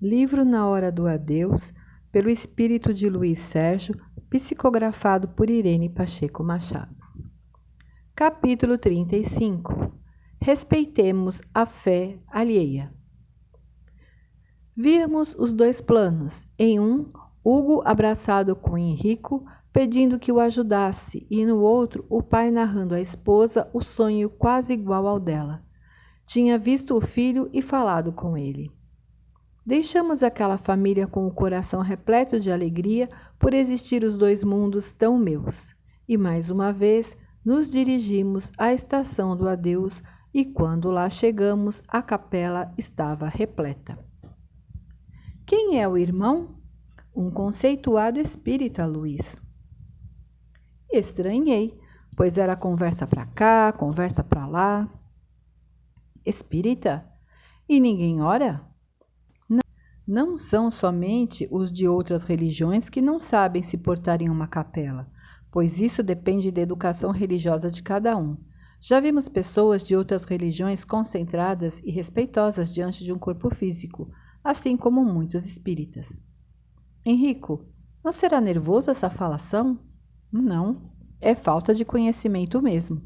Livro Na Hora do Adeus, pelo espírito de Luiz Sérgio, psicografado por Irene Pacheco Machado. Capítulo 35 Respeitemos a fé alheia. Víamos os dois planos. Em um, Hugo abraçado com Henrico, pedindo que o ajudasse, e no outro, o pai narrando à esposa o sonho quase igual ao dela. Tinha visto o filho e falado com ele. Deixamos aquela família com o coração repleto de alegria por existir os dois mundos tão meus. E mais uma vez nos dirigimos à estação do adeus e quando lá chegamos, a capela estava repleta. Quem é o irmão? Um conceituado espírita, Luiz. Estranhei, pois era conversa para cá, conversa para lá. Espírita? E ninguém ora? Não são somente os de outras religiões que não sabem se portar em uma capela, pois isso depende da educação religiosa de cada um. Já vimos pessoas de outras religiões concentradas e respeitosas diante de um corpo físico, assim como muitos espíritas. Henrico, não será nervoso essa falação? Não, é falta de conhecimento mesmo.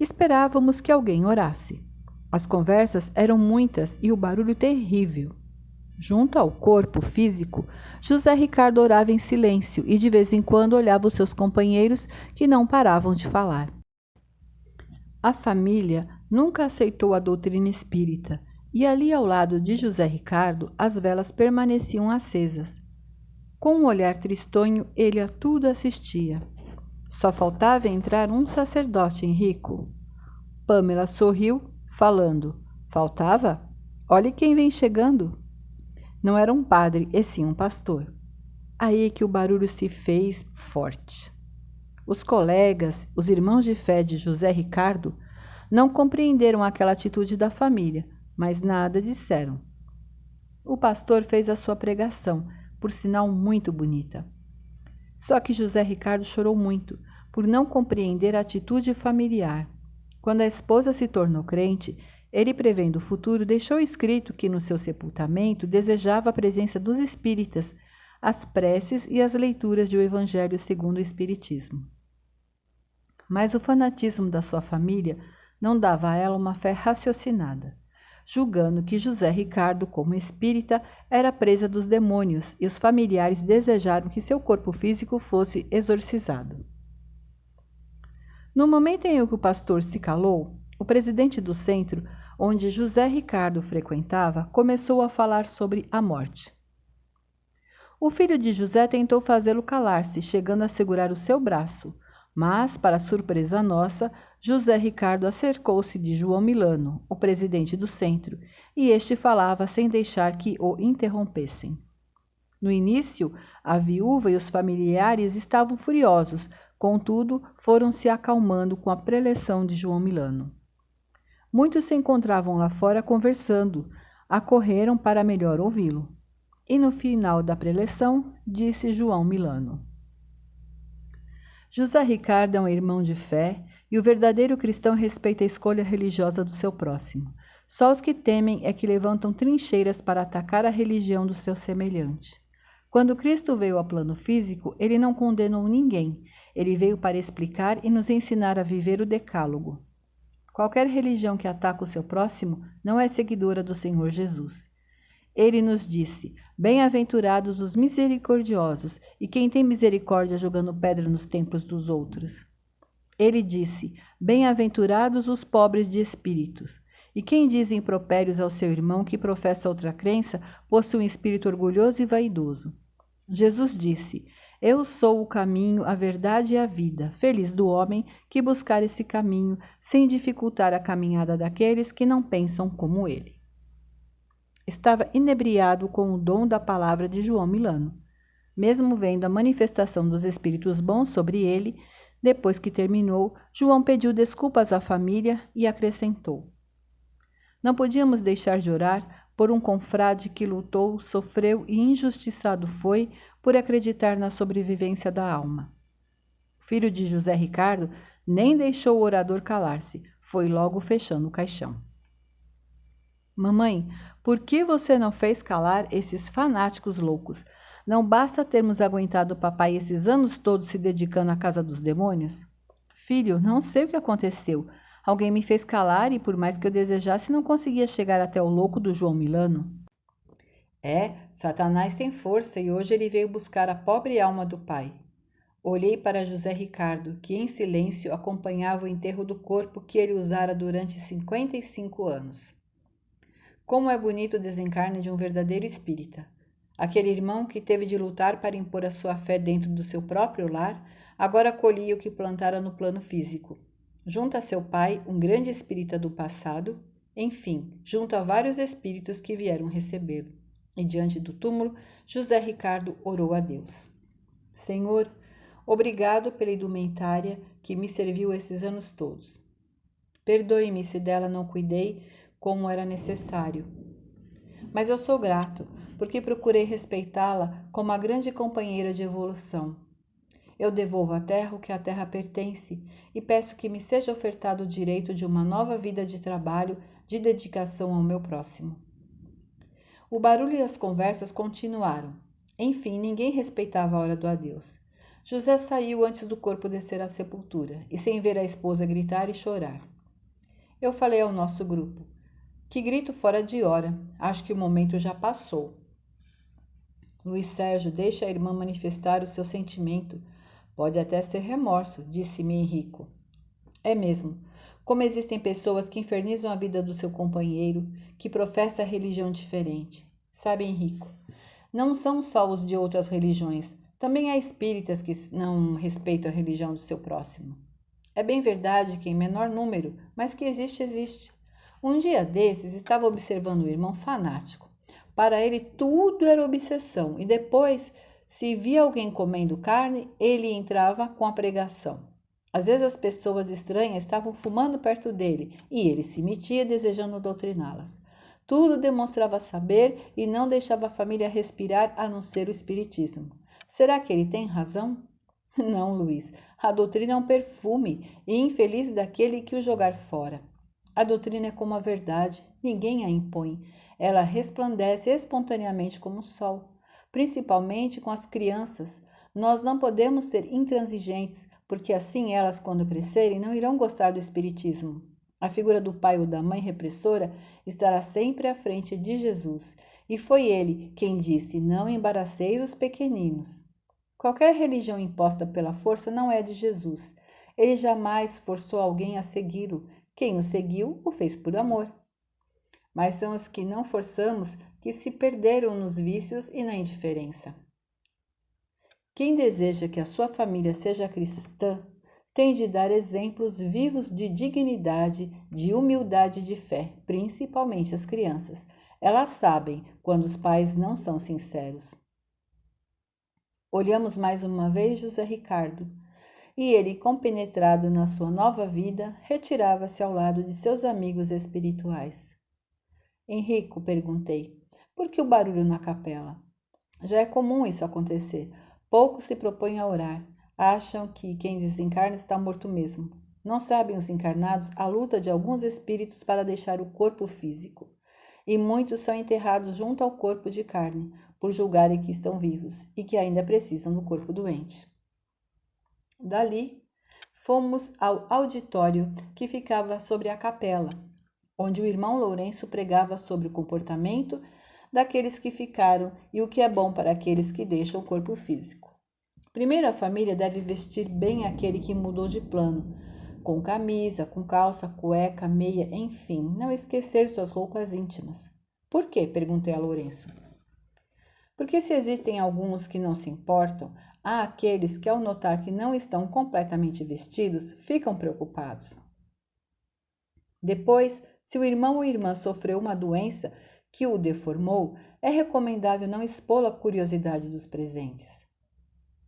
Esperávamos que alguém orasse. As conversas eram muitas e o barulho terrível. Junto ao corpo físico, José Ricardo orava em silêncio e de vez em quando olhava os seus companheiros que não paravam de falar. A família nunca aceitou a doutrina espírita e ali ao lado de José Ricardo as velas permaneciam acesas. Com um olhar tristonho, ele a tudo assistia. Só faltava entrar um sacerdote Henrico. Pamela sorriu, falando: Faltava? Olhe quem vem chegando. Não era um padre, e sim um pastor. Aí que o barulho se fez forte. Os colegas, os irmãos de fé de José Ricardo, não compreenderam aquela atitude da família, mas nada disseram. O pastor fez a sua pregação, por sinal muito bonita. Só que José Ricardo chorou muito por não compreender a atitude familiar. Quando a esposa se tornou crente, ele, prevendo o futuro, deixou escrito que no seu sepultamento desejava a presença dos espíritas, as preces e as leituras do Evangelho segundo o Espiritismo. Mas o fanatismo da sua família não dava a ela uma fé raciocinada, julgando que José Ricardo, como espírita, era presa dos demônios e os familiares desejaram que seu corpo físico fosse exorcizado. No momento em que o pastor se calou, o presidente do centro, onde José Ricardo frequentava, começou a falar sobre a morte. O filho de José tentou fazê-lo calar-se, chegando a segurar o seu braço, mas, para surpresa nossa, José Ricardo acercou-se de João Milano, o presidente do centro, e este falava sem deixar que o interrompessem. No início, a viúva e os familiares estavam furiosos, contudo, foram se acalmando com a preleção de João Milano. Muitos se encontravam lá fora conversando, acorreram para melhor ouvi-lo. E no final da preleção, disse João Milano: José Ricardo é um irmão de fé e o verdadeiro cristão respeita a escolha religiosa do seu próximo. Só os que temem é que levantam trincheiras para atacar a religião do seu semelhante. Quando Cristo veio ao plano físico, ele não condenou ninguém. Ele veio para explicar e nos ensinar a viver o decálogo. Qualquer religião que ataca o seu próximo não é seguidora do Senhor Jesus. Ele nos disse: Bem-aventurados os misericordiosos, e quem tem misericórdia jogando pedra nos templos dos outros. Ele disse: Bem-aventurados os pobres de espíritos. E quem diz impropérios ao seu irmão que professa outra crença, possui um espírito orgulhoso e vaidoso. Jesus disse: Eu sou o caminho, a verdade e a vida. Feliz do homem que buscar esse caminho, sem dificultar a caminhada daqueles que não pensam como ele estava inebriado com o dom da palavra de João Milano. Mesmo vendo a manifestação dos espíritos bons sobre ele, depois que terminou, João pediu desculpas à família e acrescentou: Não podíamos deixar de orar por um confrade que lutou, sofreu e injustiçado foi por acreditar na sobrevivência da alma. O filho de José Ricardo nem deixou o orador calar-se, foi logo fechando o caixão. Mamãe, por que você não fez calar esses fanáticos loucos? Não basta termos aguentado o papai esses anos todos se dedicando à casa dos demônios? Filho, não sei o que aconteceu. Alguém me fez calar e, por mais que eu desejasse, não conseguia chegar até o louco do João Milano. É, Satanás tem força e hoje ele veio buscar a pobre alma do pai. Olhei para José Ricardo, que em silêncio acompanhava o enterro do corpo que ele usara durante 55 anos. Como é bonito o desencarne de um verdadeiro espírita. Aquele irmão que teve de lutar para impor a sua fé dentro do seu próprio lar, agora colhia o que plantara no plano físico. Junto a seu pai, um grande espírita do passado, enfim, junto a vários espíritos que vieram recebê-lo. E diante do túmulo, José Ricardo orou a Deus. Senhor, obrigado pela indumentária que me serviu esses anos todos. Perdoe-me se dela não cuidei como era necessário. Mas eu sou grato, porque procurei respeitá-la como a grande companheira de evolução. Eu devolvo à terra o que à terra pertence e peço que me seja ofertado o direito de uma nova vida de trabalho, de dedicação ao meu próximo. O barulho e as conversas continuaram. Enfim, ninguém respeitava a hora do adeus. José saiu antes do corpo descer à sepultura e sem ver a esposa gritar e chorar. Eu falei ao nosso grupo: Que grito fora de hora, acho que o momento já passou. Luiz Sérgio, deixa a irmã manifestar o seu sentimento. Pode até ser remorso, disse-me Henrico. É mesmo. Como existem pessoas que infernizam a vida do seu companheiro, que professa religião diferente. Sabe, Henrico, não são só os de outras religiões, também há espíritas que não respeitam a religião do seu próximo. É bem verdade que em menor número, mas que existe, existe. Um dia desses estava observando um irmão fanático. Para ele tudo era obsessão e depois, se via alguém comendo carne, ele entrava com a pregação. Às vezes as pessoas estranhas estavam fumando perto dele e ele se metia desejando doutriná-las. Tudo demonstrava saber e não deixava a família respirar a não ser o espiritismo. Será que ele tem razão? Não, Luiz. A doutrina é um perfume e infeliz daquele que o jogar fora. A doutrina é como a verdade, ninguém a impõe. Ela resplandece espontaneamente como o sol, principalmente com as crianças. Nós não podemos ser intransigentes, porque assim elas, quando crescerem, não irão gostar do Espiritismo. A figura do pai ou da mãe repressora estará sempre à frente de Jesus, e foi ele quem disse: Não embaraceis os pequeninos. Qualquer religião imposta pela força não é de Jesus. Ele jamais forçou alguém a segui-lo. Quem o seguiu o fez por amor. Mas são os que não forçamos que se perderam nos vícios e na indiferença. Quem deseja que a sua família seja cristã tem de dar exemplos vivos de dignidade, de humildade de fé, principalmente as crianças. Elas sabem quando os pais não são sinceros. Olhamos mais uma vez José Ricardo, e ele, compenetrado na sua nova vida, retirava-se ao lado de seus amigos espirituais. Henrico, perguntei, por que o barulho na capela? Já é comum isso acontecer. Poucos se propõem a orar. Acham que quem desencarna está morto mesmo. Não sabem os encarnados a luta de alguns espíritos para deixar o corpo físico. E muitos são enterrados junto ao corpo de carne, por julgarem que estão vivos e que ainda precisam do corpo doente. Dali, fomos ao auditório que ficava sobre a capela, onde o irmão Lourenço pregava sobre o comportamento daqueles que ficaram e o que é bom para aqueles que deixam o corpo físico. Primeiro, a família deve vestir bem aquele que mudou de plano, com camisa, com calça, cueca, meia, enfim, não esquecer suas roupas íntimas. Por quê? perguntei a Lourenço. Porque se existem alguns que não se importam, há aqueles que, ao notar que não estão completamente vestidos, ficam preocupados. Depois, se o irmão ou irmã sofreu uma doença que o deformou, é recomendável não expô-lo à curiosidade dos presentes.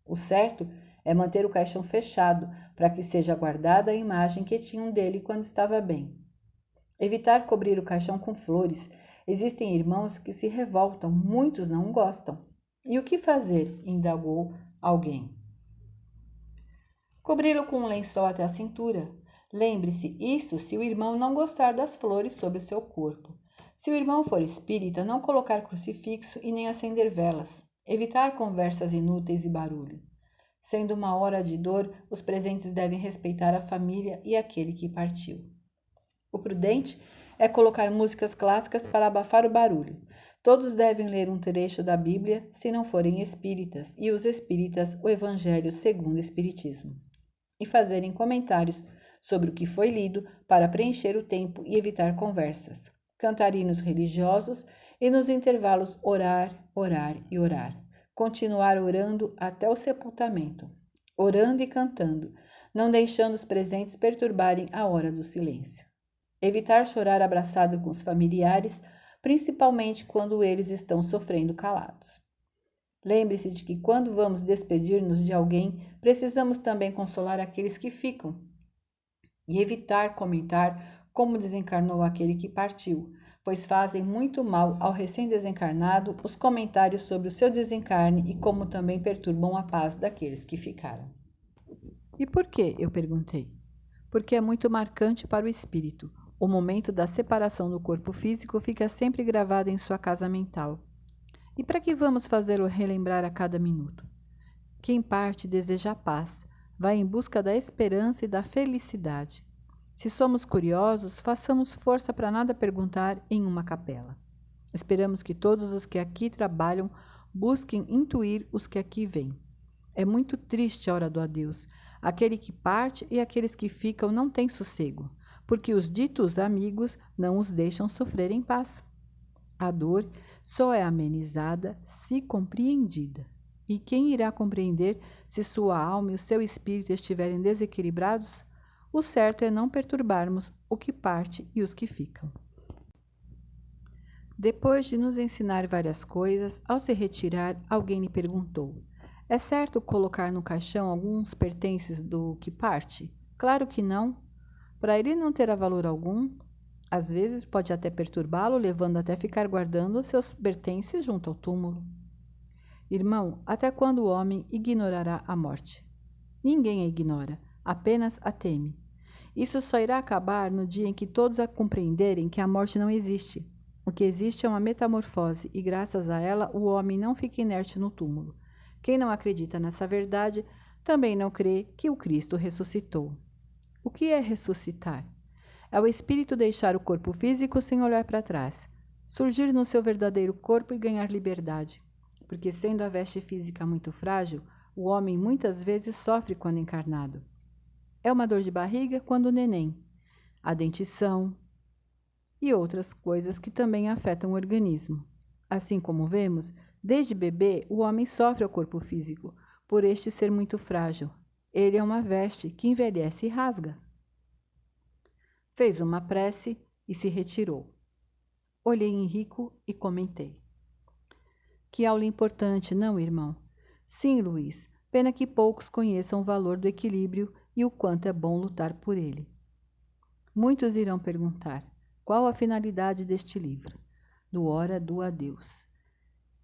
O certo é manter o caixão fechado para que seja guardada a imagem que tinham dele quando estava bem. Evitar cobrir o caixão com flores. Existem irmãos que se revoltam, muitos não gostam. E o que fazer? indagou alguém. Cobri-lo com um lençol até a cintura. Lembre-se, isso se o irmão não gostar das flores sobre seu corpo. Se o irmão for espírita, não colocar crucifixo e nem acender velas, evitar conversas inúteis e barulho. Sendo uma hora de dor, os presentes devem respeitar a família e aquele que partiu. O prudente é colocar músicas clássicas para abafar o barulho. Todos devem ler um trecho da Bíblia, se não forem espíritas, e os espíritas o Evangelho segundo o Espiritismo. E fazerem comentários sobre o que foi lido para preencher o tempo e evitar conversas. Cantar hinos religiosos e nos intervalos orar, orar e orar. Continuar orando até o sepultamento, orando e cantando, não deixando os presentes perturbarem a hora do silêncio. Evitar chorar abraçado com os familiares, principalmente quando eles estão sofrendo calados. Lembre-se de que quando vamos despedir-nos de alguém, precisamos também consolar aqueles que ficam e evitar comentar como desencarnou aquele que partiu, pois fazem muito mal ao recém-desencarnado os comentários sobre o seu desencarne e como também perturbam a paz daqueles que ficaram. E por que? eu perguntei. Porque é muito marcante para o espírito, o momento da separação do corpo físico fica sempre gravado em sua casa mental. E para que vamos fazê-lo relembrar a cada minuto? Quem parte deseja a paz, vai em busca da esperança e da felicidade. Se somos curiosos, façamos força para nada perguntar em uma capela. Esperamos que todos os que aqui trabalham busquem intuir os que aqui vêm. É muito triste a hora do adeus. Aquele que parte e aqueles que ficam não têm sossego porque os ditos amigos não os deixam sofrer em paz. A dor só é amenizada se compreendida. E quem irá compreender se sua alma e o seu espírito estiverem desequilibrados? O certo é não perturbarmos o que parte e os que ficam. Depois de nos ensinar várias coisas, ao se retirar, alguém lhe perguntou: É certo colocar no caixão alguns pertences do que parte? Claro que não. Para ele não terá valor algum, às vezes pode até perturbá-lo, levando até ficar guardando seus pertences junto ao túmulo. Irmão, até quando o homem ignorará a morte? Ninguém a ignora, apenas a teme. Isso só irá acabar no dia em que todos a compreenderem que a morte não existe. O que existe é uma metamorfose e, graças a ela, o homem não fica inerte no túmulo. Quem não acredita nessa verdade também não crê que o Cristo ressuscitou. O que é ressuscitar? É o espírito deixar o corpo físico sem olhar para trás, surgir no seu verdadeiro corpo e ganhar liberdade. Porque, sendo a veste física muito frágil, o homem muitas vezes sofre quando encarnado. É uma dor de barriga quando neném, a dentição e outras coisas que também afetam o organismo. Assim como vemos, desde bebê o homem sofre ao corpo físico, por este ser muito frágil, ele é uma veste que envelhece e rasga. Fez uma prece e se retirou. Olhei Henrico e comentei. Que aula importante, não, irmão? Sim, Luiz. Pena que poucos conheçam o valor do equilíbrio e o quanto é bom lutar por ele. Muitos irão perguntar: qual a finalidade deste livro? Do Hora do Adeus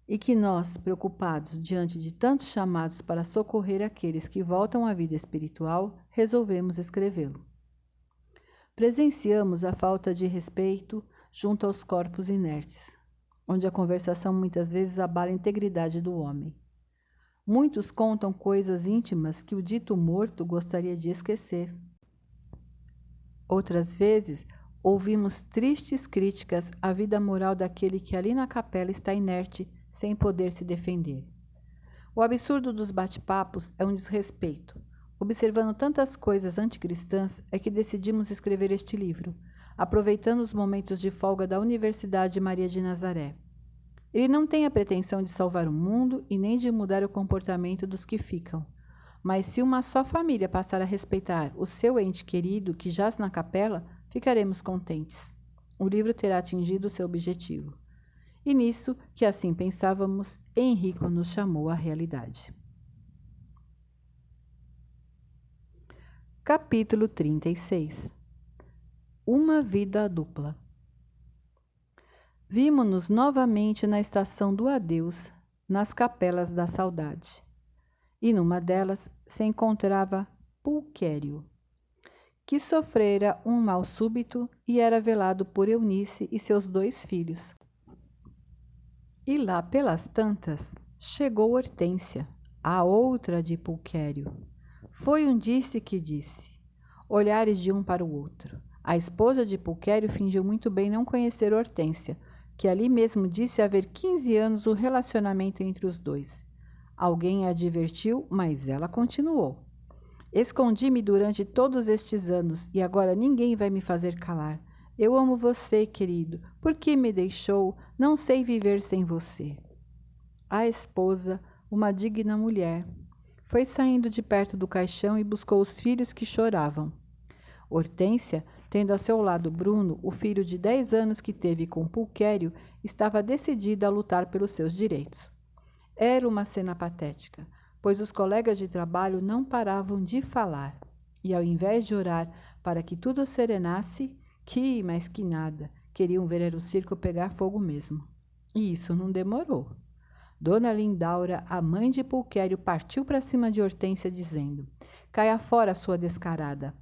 e que nós, preocupados diante de tantos chamados para socorrer aqueles que voltam à vida espiritual, resolvemos escrevê-lo. Presenciamos a falta de respeito junto aos corpos inertes, onde a conversação muitas vezes abala a integridade do homem. Muitos contam coisas íntimas que o dito morto gostaria de esquecer. Outras vezes, ouvimos tristes críticas à vida moral daquele que ali na capela está inerte sem poder se defender. O absurdo dos bate-papos é um desrespeito. Observando tantas coisas anticristãs, é que decidimos escrever este livro, aproveitando os momentos de folga da Universidade Maria de Nazaré. Ele não tem a pretensão de salvar o mundo e nem de mudar o comportamento dos que ficam. Mas se uma só família passar a respeitar o seu ente querido que jaz na capela, ficaremos contentes. O livro terá atingido seu objetivo. E nisso, que assim pensávamos, Henrico nos chamou à realidade. Capítulo 36 Uma vida dupla Vimos-nos novamente na estação do adeus, nas capelas da saudade. E numa delas se encontrava Pulquério, que sofrera um mal súbito e era velado por Eunice e seus dois filhos. E lá pelas tantas chegou Hortência, a outra de Pulquério. Foi um disse que disse, olhares de um para o outro. A esposa de Pulquério fingiu muito bem não conhecer Hortência, que ali mesmo disse haver 15 anos o relacionamento entre os dois. Alguém a advertiu, mas ela continuou. Escondi-me durante todos estes anos e agora ninguém vai me fazer calar. Eu amo você, querido. Por que me deixou? Não sei viver sem você. A esposa, uma digna mulher, foi saindo de perto do caixão e buscou os filhos que choravam. Hortência, tendo a seu lado Bruno, o filho de dez anos que teve com Pulquério, estava decidida a lutar pelos seus direitos. Era uma cena patética, pois os colegas de trabalho não paravam de falar. E ao invés de orar para que tudo serenasse, que mais que nada, queriam ver o circo pegar fogo mesmo. E isso não demorou. Dona Lindaura, a mãe de Pulquério, partiu para cima de Hortência, dizendo: Caia fora, sua descarada.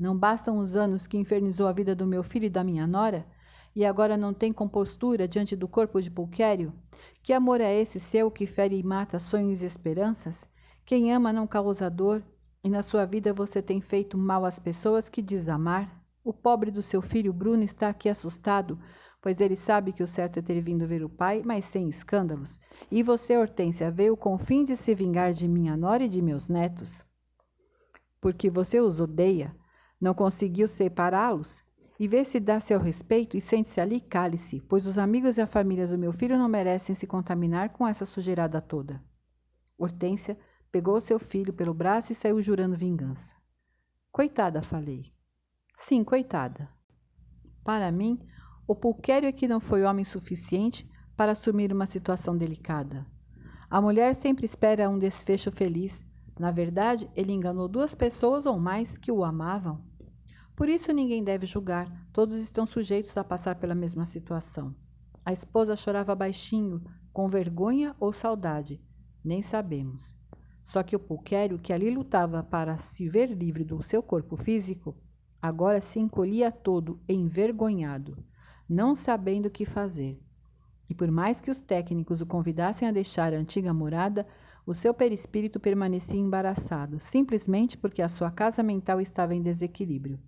Não bastam os anos que infernizou a vida do meu filho e da minha nora? E agora não tem compostura diante do corpo de Pulquério? Que amor é esse seu que fere e mata sonhos e esperanças? Quem ama não causa dor, e na sua vida você tem feito mal às pessoas que diz amar? O pobre do seu filho Bruno está aqui assustado, pois ele sabe que o certo é ter vindo ver o pai, mas sem escândalos. E você, Hortência, veio com o fim de se vingar de minha nora e de meus netos? Porque você os odeia, não conseguiu separá-los? E vê se dá seu respeito e sente-se ali cale-se, pois os amigos e a família do meu filho não merecem se contaminar com essa sujeirada toda. Hortência pegou seu filho pelo braço e saiu jurando vingança. Coitada, falei. Sim, coitada. Para mim, o Pulquério é que não foi homem suficiente para assumir uma situação delicada. A mulher sempre espera um desfecho feliz. Na verdade, ele enganou duas pessoas ou mais que o amavam. Por isso ninguém deve julgar, todos estão sujeitos a passar pela mesma situação. A esposa chorava baixinho, com vergonha ou saudade, nem sabemos. Só que o pulquério, que ali lutava para se ver livre do seu corpo físico, agora se encolhia todo, envergonhado, não sabendo o que fazer. E por mais que os técnicos o convidassem a deixar a antiga morada, o seu perispírito permanecia embaraçado, simplesmente porque a sua casa mental estava em desequilíbrio.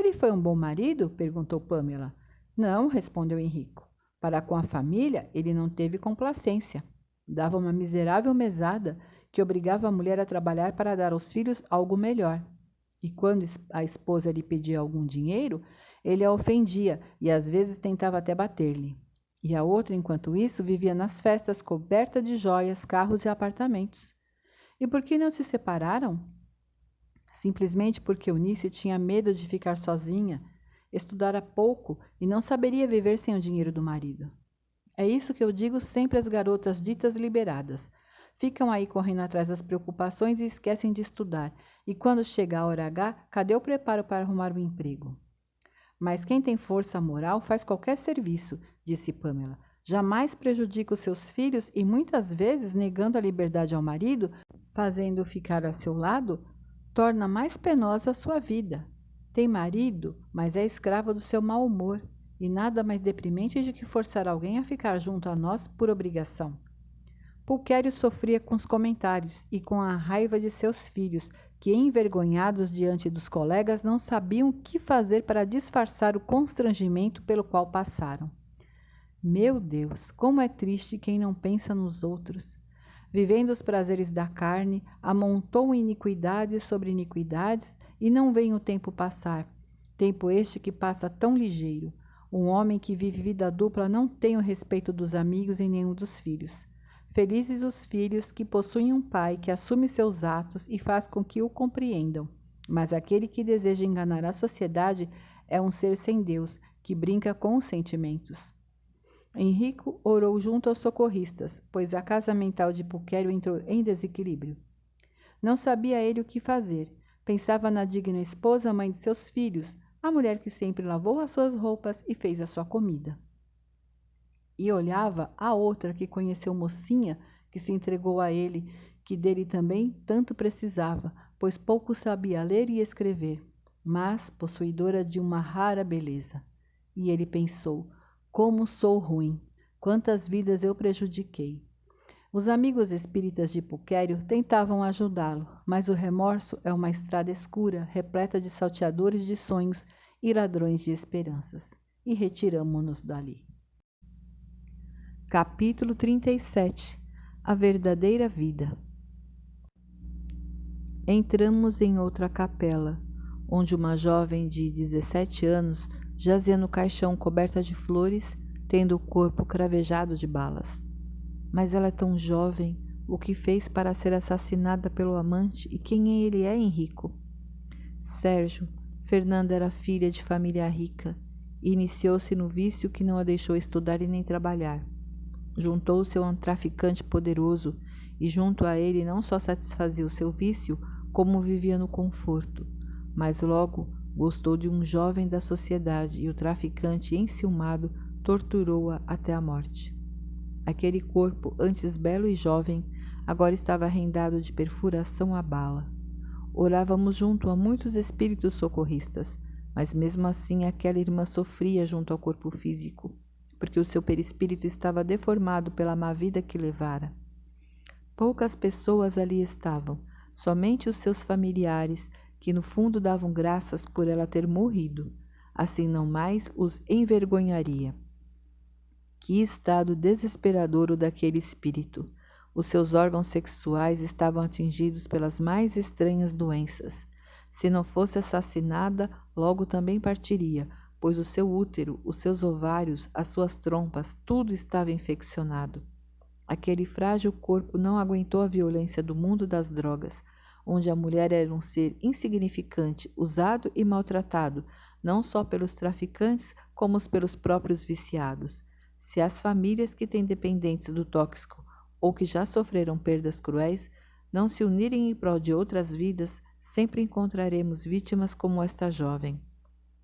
Ele foi um bom marido? perguntou Pamela. Não, respondeu Henrico. Para com a família, ele não teve complacência. Dava uma miserável mesada que obrigava a mulher a trabalhar para dar aos filhos algo melhor. E quando a esposa lhe pedia algum dinheiro, ele a ofendia e às vezes tentava até bater-lhe. E a outra, enquanto isso, vivia nas festas coberta de joias, carros e apartamentos. E por que não se separaram? Simplesmente porque Eunice tinha medo de ficar sozinha, estudara pouco e não saberia viver sem o dinheiro do marido. É isso que eu digo sempre às garotas ditas liberadas. Ficam aí correndo atrás das preocupações e esquecem de estudar. E quando chega a hora H, cadê o preparo para arrumar um emprego? Mas quem tem força moral faz qualquer serviço, disse Pamela. Jamais prejudica os seus filhos e muitas vezes, negando a liberdade ao marido, fazendo-o ficar a seu lado, torna mais penosa a sua vida. Tem marido, mas é escrava do seu mau humor, e nada mais deprimente de que forçar alguém a ficar junto a nós por obrigação. Pulquério sofria com os comentários e com a raiva de seus filhos, que, envergonhados diante dos colegas, não sabiam o que fazer para disfarçar o constrangimento pelo qual passaram. Meu Deus, como é triste quem não pensa nos outros vivendo os prazeres da carne, amontou iniquidades sobre iniquidades e não vem o tempo passar. Tempo este que passa tão ligeiro. Um homem que vive vida dupla não tem o respeito dos amigos e nenhum dos filhos. Felizes os filhos que possuem um pai que assume seus atos e faz com que o compreendam. Mas aquele que deseja enganar a sociedade é um ser sem Deus, que brinca com os sentimentos. Henrico orou junto aos socorristas, pois a casa mental de Pulquério entrou em desequilíbrio. Não sabia ele o que fazer. Pensava na digna esposa, mãe de seus filhos, a mulher que sempre lavou as suas roupas e fez a sua comida. E olhava a outra que conheceu mocinha, que se entregou a ele, que dele também tanto precisava, pois pouco sabia ler e escrever, mas possuidora de uma rara beleza. E ele pensou: como sou ruim, quantas vidas eu prejudiquei. Os amigos espíritas de Puquério tentavam ajudá-lo, mas o remorso é uma estrada escura, repleta de salteadores de sonhos e ladrões de esperanças. E retiramo-nos dali. Capítulo 37 A verdadeira vida. Entramos em outra capela, onde uma jovem de 17 anos jazia no caixão coberta de flores, tendo o corpo cravejado de balas. Mas ela é tão jovem, o que fez para ser assassinada pelo amante e quem ele é, Henrico? Sérgio, Fernanda era filha de família rica e iniciou-se no vício que não a deixou estudar e nem trabalhar. Juntou-se a um traficante poderoso e junto a ele não só satisfazia o seu vício, como vivia no conforto, mas logo gostou de um jovem da sociedade e o traficante, enciumado, torturou-a até a morte. Aquele corpo, antes belo e jovem, agora estava rendado de perfuração à bala. Orávamos junto a muitos espíritos socorristas, mas mesmo assim aquela irmã sofria junto ao corpo físico, porque o seu perispírito estava deformado pela má vida que levara. Poucas pessoas ali estavam, somente os seus familiares, que no fundo davam graças por ela ter morrido, assim não mais os envergonharia. Que estado desesperador o daquele espírito! Os seus órgãos sexuais estavam atingidos pelas mais estranhas doenças. Se não fosse assassinada, logo também partiria, pois o seu útero, os seus ovários, as suas trompas, tudo estava infeccionado. Aquele frágil corpo não aguentou a violência do mundo das drogas, onde a mulher era um ser insignificante, usado e maltratado, não só pelos traficantes, como pelos próprios viciados. Se as famílias que têm dependentes do tóxico ou que já sofreram perdas cruéis não se unirem em prol de outras vidas, sempre encontraremos vítimas como esta jovem.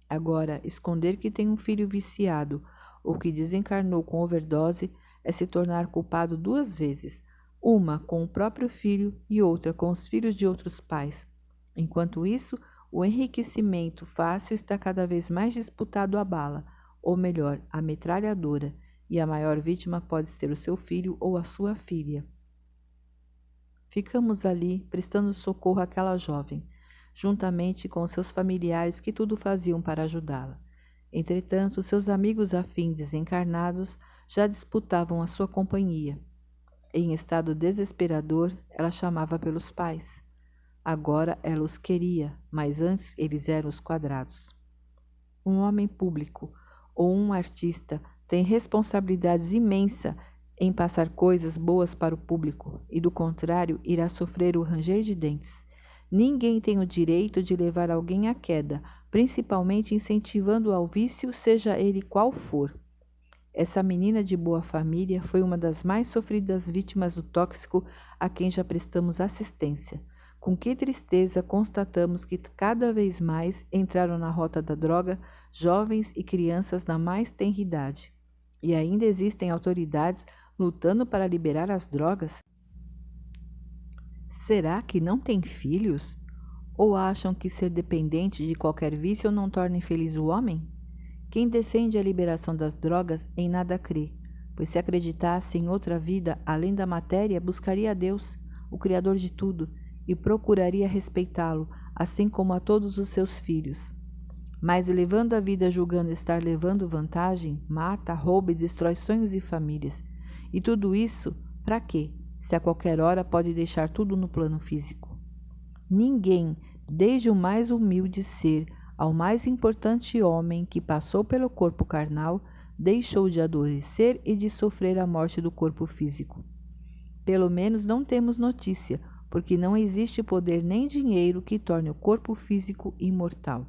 Agora, esconder que tem um filho viciado ou que desencarnou com overdose é se tornar culpado duas vezes, uma com o próprio filho e outra com os filhos de outros pais. Enquanto isso, o enriquecimento fácil está cada vez mais disputado à bala, ou melhor, à metralhadora, e a maior vítima pode ser o seu filho ou a sua filha. Ficamos ali, prestando socorro àquela jovem, juntamente com seus familiares que tudo faziam para ajudá-la. Entretanto, seus amigos afins desencarnados já disputavam a sua companhia. Em estado desesperador, ela chamava pelos pais. Agora ela os queria, mas antes eles eram os quadrados. Um homem público ou um artista tem responsabilidades imensa em passar coisas boas para o público e, do contrário, irá sofrer o ranger de dentes. Ninguém tem o direito de levar alguém à queda, principalmente incentivando ao vício, seja ele qual for. Essa menina de boa família foi uma das mais sofridas vítimas do tóxico a quem já prestamos assistência. Com que tristeza constatamos que cada vez mais entraram na rota da droga jovens e crianças na mais tenra idade. E ainda existem autoridades lutando para liberar as drogas? Será que não têm filhos? Ou acham que ser dependente de qualquer vício não torna infeliz o homem? Quem defende a liberação das drogas em nada crê, pois se acreditasse em outra vida além da matéria, buscaria a Deus, o Criador de tudo, e procuraria respeitá-lo, assim como a todos os seus filhos. Mas levando a vida julgando estar levando vantagem, mata, rouba e destrói sonhos e famílias. E tudo isso, para quê? Se a qualquer hora pode deixar tudo no plano físico. Ninguém, desde o mais humilde ser ao mais importante homem que passou pelo corpo carnal, deixou de adoecer e de sofrer a morte do corpo físico. Pelo menos não temos notícia, porque não existe poder nem dinheiro que torne o corpo físico imortal.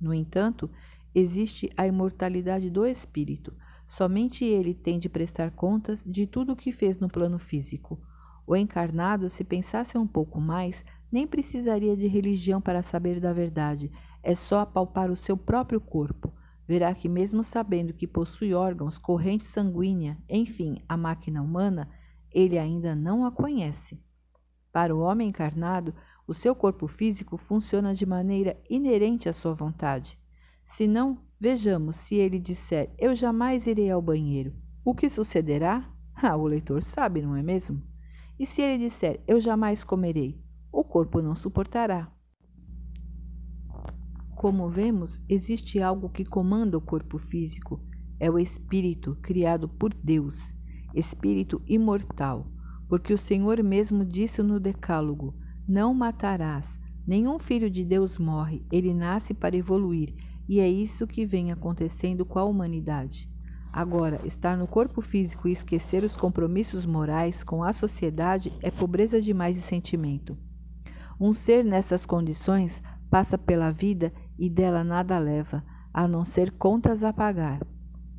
No entanto, existe a imortalidade do espírito. Somente ele tem de prestar contas de tudo o que fez no plano físico. O encarnado, se pensasse um pouco mais, nem precisaria de religião para saber da verdade, é só apalpar o seu próprio corpo. Verá que, mesmo sabendo que possui órgãos, corrente sanguínea, enfim, a máquina humana, ele ainda não a conhece. Para o homem encarnado, o seu corpo físico funciona de maneira inerente à sua vontade. Se não, vejamos se ele disser: Eu jamais irei ao banheiro. O que sucederá? Ah, o leitor sabe, não é mesmo? E se ele disser: Eu jamais comerei? O corpo não suportará. Como vemos, existe algo que comanda o corpo físico. É o espírito criado por Deus, espírito imortal, porque o Senhor mesmo disse no Decálogo: Não matarás. Nenhum filho de Deus morre, ele nasce para evoluir, e é isso que vem acontecendo com a humanidade. Agora, estar no corpo físico e esquecer os compromissos morais com a sociedade é pobreza demais de sentimento. Um ser nessas condições passa pela vida e dela nada leva, a não ser contas a pagar.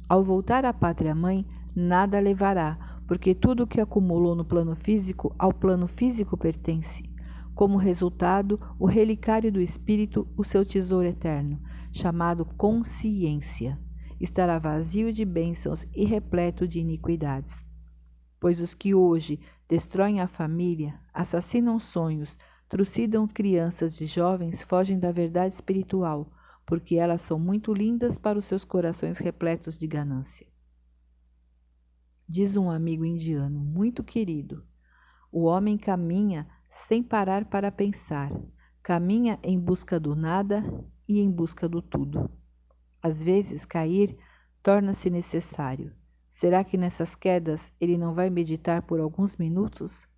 Ao voltar à pátria mãe, nada levará, porque tudo o que acumulou no plano físico ao plano físico pertence. Como resultado, o relicário do espírito, o seu tesouro eterno, chamado consciência estará vazio de bênçãos e repleto de iniquidades. Pois os que hoje destroem a família, assassinam sonhos, trucidam crianças de jovens, fogem da verdade espiritual, porque elas são muito lindas para os seus corações repletos de ganância. Diz um amigo indiano muito querido: o homem caminha sem parar para pensar, caminha em busca do nada e em busca do tudo. Às vezes, cair torna-se necessário. Será que nessas quedas ele não vai meditar por alguns minutos?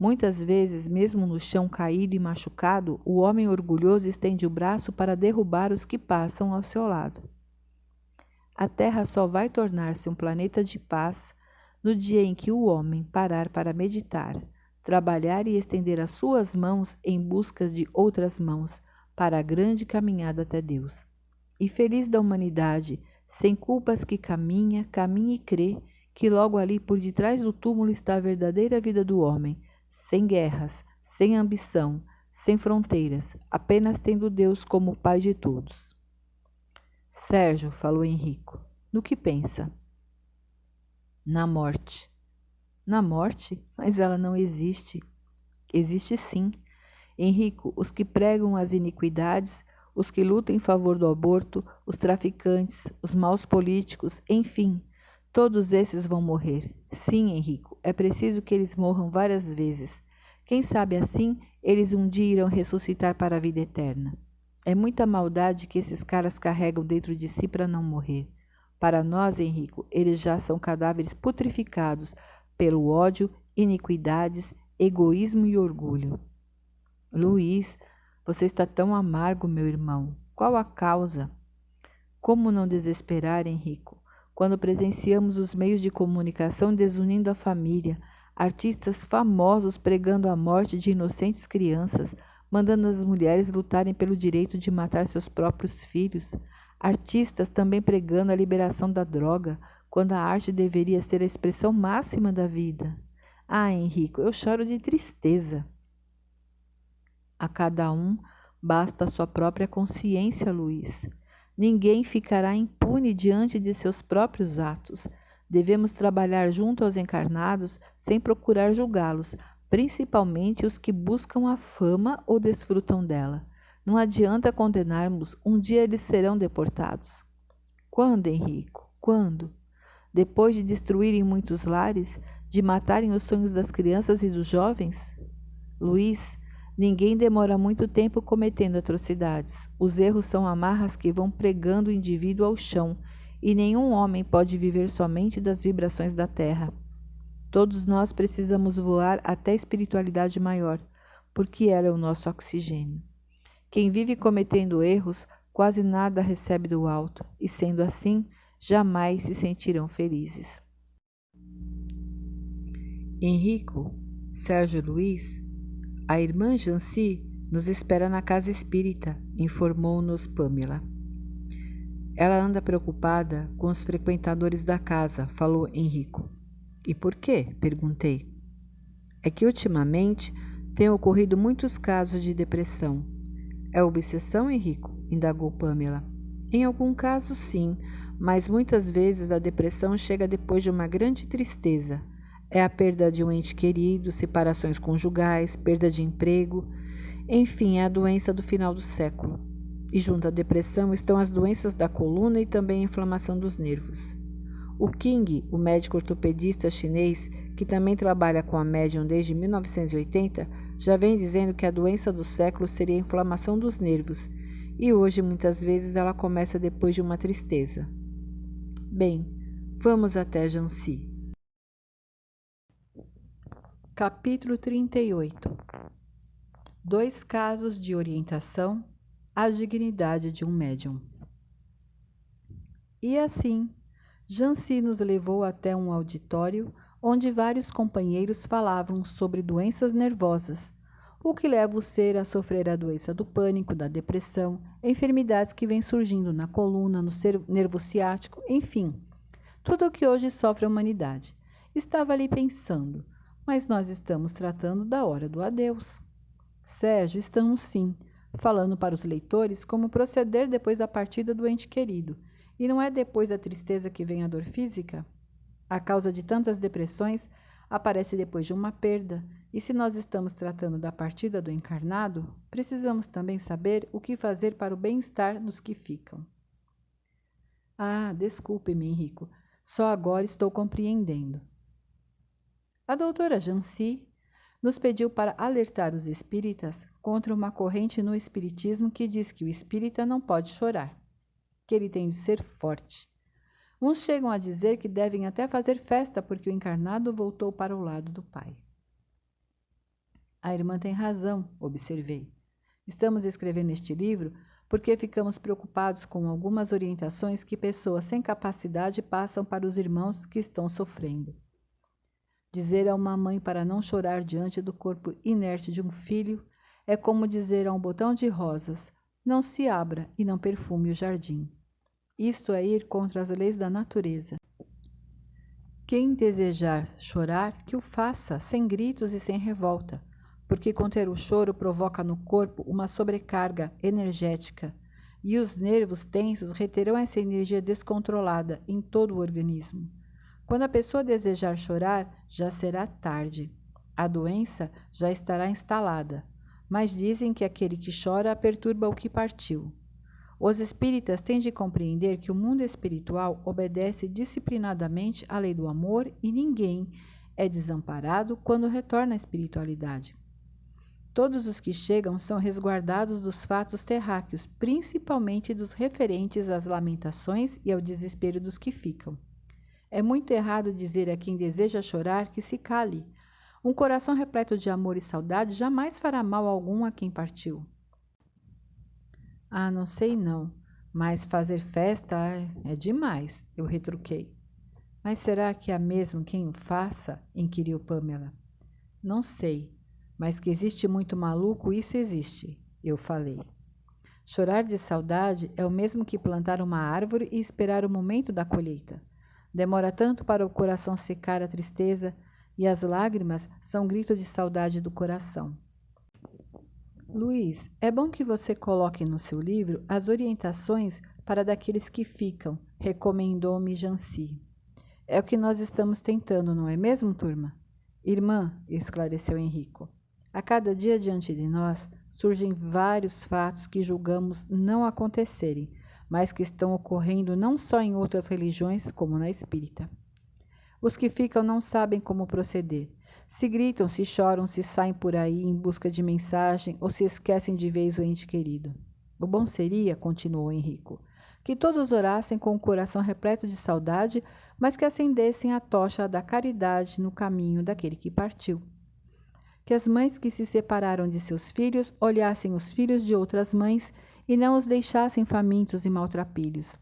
Muitas vezes, mesmo no chão caído e machucado, o homem orgulhoso estende o braço para derrubar os que passam ao seu lado. A Terra só vai tornar-se um planeta de paz no dia em que o homem parar para meditar, trabalhar e estender as suas mãos em busca de outras mãos para a grande caminhada até Deus e feliz da humanidade, sem culpas que caminha, caminha e crê que logo ali por detrás do túmulo está a verdadeira vida do homem, sem guerras, sem ambição, sem fronteiras, apenas tendo Deus como Pai de todos. Sérgio, falou Henrico, no que pensa? Na morte. Na morte? Mas ela não existe. Existe sim. Henrico, os que pregam as iniquidades os que lutam em favor do aborto, os traficantes, os maus políticos, enfim, todos esses vão morrer. Sim, Henrico, é preciso que eles morram várias vezes. Quem sabe assim eles um dia irão ressuscitar para a vida eterna. É muita maldade que esses caras carregam dentro de si para não morrer. Para nós, Henrico, eles já são cadáveres putrificados pelo ódio, iniquidades, egoísmo e orgulho. Luiz, você está tão amargo, meu irmão. Qual a causa? Como não desesperar, Henrico, quando presenciamos os meios de comunicação desunindo a família, artistas famosos pregando a morte de inocentes crianças, mandando as mulheres lutarem pelo direito de matar seus próprios filhos, artistas também pregando a liberação da droga, quando a arte deveria ser a expressão máxima da vida. Ah, Henrico, eu choro de tristeza. A cada um basta a sua própria consciência, Luiz. Ninguém ficará impune diante de seus próprios atos. Devemos trabalhar junto aos encarnados sem procurar julgá-los, principalmente os que buscam a fama ou desfrutam dela. Não adianta condenarmos, um dia eles serão deportados. Quando, Henrico? Quando? Depois de destruírem muitos lares, de matarem os sonhos das crianças e dos jovens? Luiz, Ninguém demora muito tempo cometendo atrocidades. Os erros são amarras que vão pregando o indivíduo ao chão, e nenhum homem pode viver somente das vibrações da terra. Todos nós precisamos voar até a espiritualidade maior, porque ela é o nosso oxigênio. Quem vive cometendo erros quase nada recebe do alto, e sendo assim, jamais se sentirão felizes. Henrico, Sérgio Luiz, a irmã Janci nos espera na casa espírita, informou-nos Pamela. Ela anda preocupada com os frequentadores da casa, falou Henrico. E por quê? perguntei. É que ultimamente têm ocorrido muitos casos de depressão. É obsessão, Henrico? indagou Pamela. Em algum caso, sim, mas muitas vezes a depressão chega depois de uma grande tristeza. É a perda de um ente querido, separações conjugais, perda de emprego, enfim, é a doença do final do século. E junto à depressão estão as doenças da coluna e também a inflamação dos nervos. O King, o médico ortopedista chinês, que também trabalha com a médium desde 1980, já vem dizendo que a doença do século seria a inflamação dos nervos, e hoje muitas vezes ela começa depois de uma tristeza. Bem, vamos até Jansi. Capítulo 38 Dois casos de orientação à dignidade de um médium. E assim, Jansi nos levou até um auditório onde vários companheiros falavam sobre doenças nervosas, o que leva o ser a sofrer a doença do pânico, da depressão, enfermidades que vêm surgindo na coluna, no nervo ciático, enfim, tudo o que hoje sofre a humanidade. Estava ali pensando, mas nós estamos tratando da hora do adeus. Sérgio, estamos sim, falando para os leitores como proceder depois da partida do ente querido. E não é depois da tristeza que vem a dor física? A causa de tantas depressões aparece depois de uma perda, e se nós estamos tratando da partida do encarnado, precisamos também saber o que fazer para o bem-estar dos que ficam. Ah, desculpe-me, Henrico, só agora estou compreendendo. A doutora Jancy nos pediu para alertar os espíritas contra uma corrente no espiritismo que diz que o espírita não pode chorar, que ele tem de ser forte, Uns chegam a dizer que devem até fazer festa porque o encarnado voltou para o lado do Pai. A irmã tem razão, observei. Estamos escrevendo este livro porque ficamos preocupados com algumas orientações que pessoas sem capacidade passam para os irmãos que estão sofrendo. Dizer a uma mãe para não chorar diante do corpo inerte de um filho é como dizer a um botão de rosas: não se abra e não perfume o jardim. Isto é ir contra as leis da natureza. Quem desejar chorar, que o faça, sem gritos e sem revolta, porque conter o choro provoca no corpo uma sobrecarga energética e os nervos tensos reterão essa energia descontrolada em todo o organismo. Quando a pessoa desejar chorar, já será tarde. A doença já estará instalada, mas dizem que aquele que chora perturba o que partiu. Os espíritas têm de compreender que o mundo espiritual obedece disciplinadamente à lei do amor e ninguém é desamparado quando retorna à espiritualidade. Todos os que chegam são resguardados dos fatos terráqueos, principalmente dos referentes às lamentações e ao desespero dos que ficam. É muito errado dizer a quem deseja chorar que se cale. Um coração repleto de amor e saudade jamais fará mal algum a quem partiu. Ah, não sei não, mas fazer festa é, é demais, eu retruquei. Mas será que há mesmo quem o faça? inquiriu Pamela. Não sei, mas que existe muito maluco, isso existe, eu falei. Chorar de saudade é o mesmo que plantar uma árvore e esperar o momento da colheita. Demora tanto para o coração secar a tristeza, e as lágrimas são grito de saudade do coração. Luiz, é bom que você coloque no seu livro as orientações para daqueles que ficam, recomendou-me Janci. É o que nós estamos tentando, não é mesmo, turma? Irmã, esclareceu Henrico, a cada dia diante de nós surgem vários fatos que julgamos não acontecerem, mas que estão ocorrendo não só em outras religiões, como na espírita. Os que ficam não sabem como proceder se gritam, se choram, se saem por aí em busca de mensagem ou se esquecem de vez o ente querido. O bom seria, continuou Henrico, que todos orassem com o coração repleto de saudade, mas que acendessem a tocha da caridade no caminho daquele que partiu. Que as mães que se separaram de seus filhos olhassem os filhos de outras mães e não os deixassem famintos e maltrapilhos.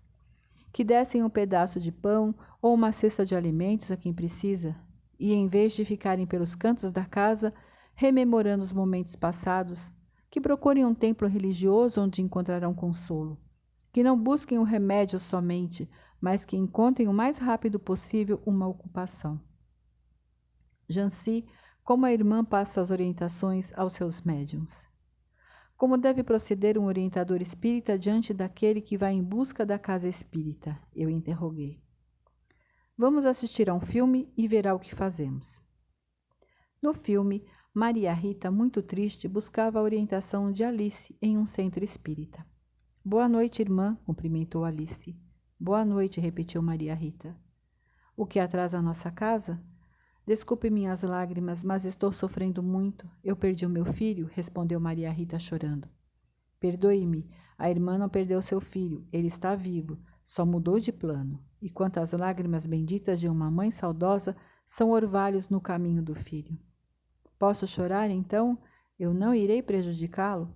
Que dessem um pedaço de pão ou uma cesta de alimentos a quem precisa, e, em vez de ficarem pelos cantos da casa, rememorando os momentos passados, que procurem um templo religioso onde encontrarão consolo. Que não busquem o remédio somente, mas que encontrem o mais rápido possível uma ocupação. Janci, como a irmã passa as orientações aos seus médiums. Como deve proceder um orientador espírita diante daquele que vai em busca da casa espírita? Eu interroguei. Vamos assistir a um filme e verá o que fazemos. No filme, Maria Rita, muito triste, buscava a orientação de Alice em um centro espírita. Boa noite, irmã, cumprimentou Alice. Boa noite, repetiu Maria Rita. O que atrasa a nossa casa? Desculpe minhas lágrimas, mas estou sofrendo muito. Eu perdi o meu filho, respondeu Maria Rita chorando. Perdoe-me, a irmã não perdeu seu filho, ele está vivo, só mudou de plano. E quantas lágrimas benditas de uma mãe saudosa são orvalhos no caminho do filho. Posso chorar, então? Eu não irei prejudicá-lo?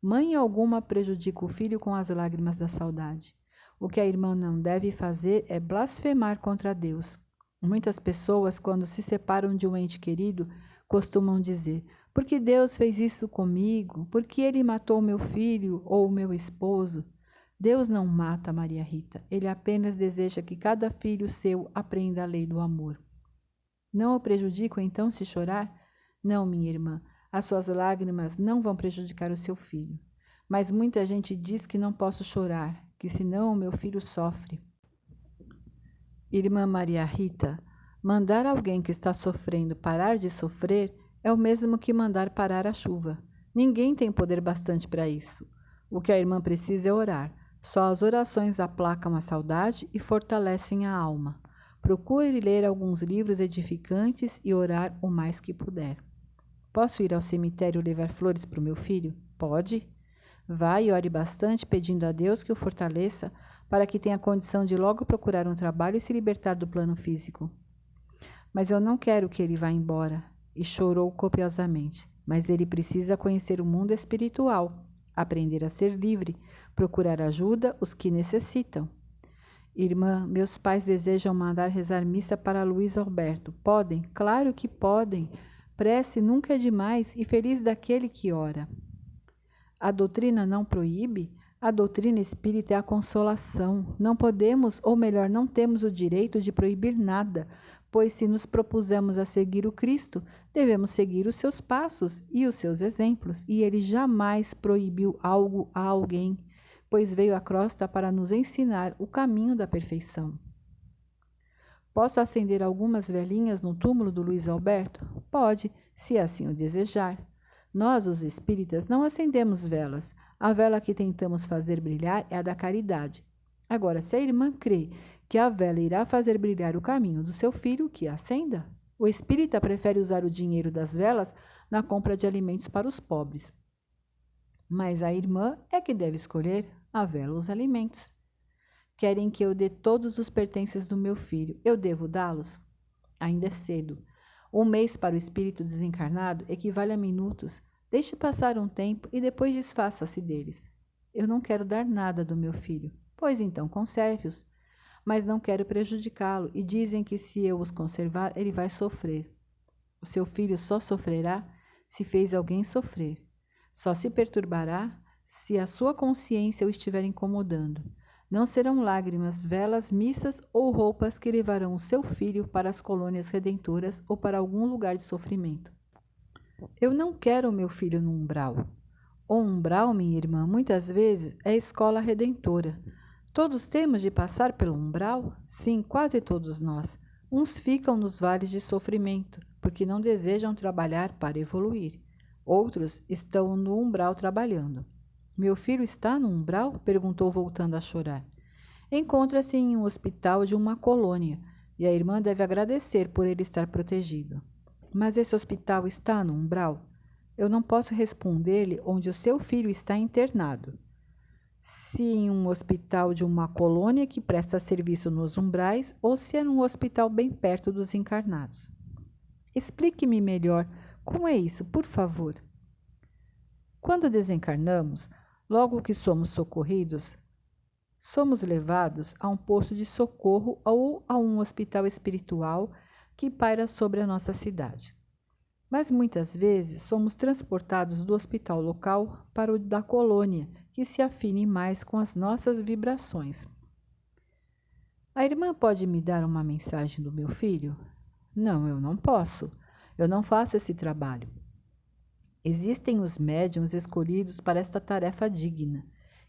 Mãe alguma prejudica o filho com as lágrimas da saudade. O que a irmã não deve fazer é blasfemar contra Deus. Muitas pessoas, quando se separam de um ente querido, costumam dizer: Por que Deus fez isso comigo? Por que ele matou meu filho ou meu esposo? Deus não mata Maria Rita, ele apenas deseja que cada filho seu aprenda a lei do amor. Não o prejudico então se chorar? Não, minha irmã, as suas lágrimas não vão prejudicar o seu filho. Mas muita gente diz que não posso chorar, que senão o meu filho sofre. Irmã Maria Rita, mandar alguém que está sofrendo parar de sofrer é o mesmo que mandar parar a chuva. Ninguém tem poder bastante para isso. O que a irmã precisa é orar. Só as orações aplacam a saudade e fortalecem a alma. Procure ler alguns livros edificantes e orar o mais que puder. Posso ir ao cemitério levar flores para o meu filho? Pode. Vá e ore bastante, pedindo a Deus que o fortaleça para que tenha condição de logo procurar um trabalho e se libertar do plano físico. Mas eu não quero que ele vá embora. E chorou copiosamente. Mas ele precisa conhecer o mundo espiritual, aprender a ser livre, procurar ajuda os que necessitam. Irmã, meus pais desejam mandar rezar missa para Luiz Alberto. Podem? Claro que podem. Prece nunca é demais e feliz daquele que ora. A doutrina não proíbe? A doutrina espírita é a consolação. Não podemos, ou melhor, não temos o direito de proibir nada, pois se nos propusemos a seguir o Cristo, devemos seguir os seus passos e os seus exemplos, e ele jamais proibiu algo a alguém, pois veio à crosta para nos ensinar o caminho da perfeição. Posso acender algumas velhinhas no túmulo do Luiz Alberto? Pode, se assim o desejar. Nós, os espíritas, não acendemos velas. A vela que tentamos fazer brilhar é a da caridade. Agora, se a irmã crê que a vela irá fazer brilhar o caminho do seu filho, que acenda. O espírita prefere usar o dinheiro das velas na compra de alimentos para os pobres. Mas a irmã é que deve escolher a vela os alimentos. Querem que eu dê todos os pertences do meu filho. Eu devo dá-los? Ainda é cedo. Um mês para o espírito desencarnado equivale a minutos. Deixe passar um tempo e depois desfaça-se deles. Eu não quero dar nada do meu filho. Pois então conserve-os. Mas não quero prejudicá-lo e dizem que se eu os conservar, ele vai sofrer. O seu filho só sofrerá se fez alguém sofrer. Só se perturbará se a sua consciência o estiver incomodando. Não serão lágrimas, velas, missas ou roupas que levarão o seu filho para as colônias redentoras ou para algum lugar de sofrimento. Eu não quero meu filho no umbral. O umbral, minha irmã, muitas vezes é escola redentora. Todos temos de passar pelo umbral? Sim, quase todos nós. Uns ficam nos vales de sofrimento, porque não desejam trabalhar para evoluir. Outros estão no umbral trabalhando. Meu filho está no umbral? perguntou, voltando a chorar. Encontra-se em um hospital de uma colônia e a irmã deve agradecer por ele estar protegido. Mas esse hospital está no umbral? Eu não posso responder-lhe onde o seu filho está internado. Se em um hospital de uma colônia que presta serviço nos umbrais ou se é num hospital bem perto dos encarnados. Explique-me melhor como é isso, por favor. Quando desencarnamos, Logo que somos socorridos, somos levados a um posto de socorro ou a um hospital espiritual que paira sobre a nossa cidade. Mas muitas vezes somos transportados do hospital local para o da colônia, que se afine mais com as nossas vibrações. A irmã pode me dar uma mensagem do meu filho? Não, eu não posso. Eu não faço esse trabalho. Existem os médiums escolhidos para esta tarefa digna,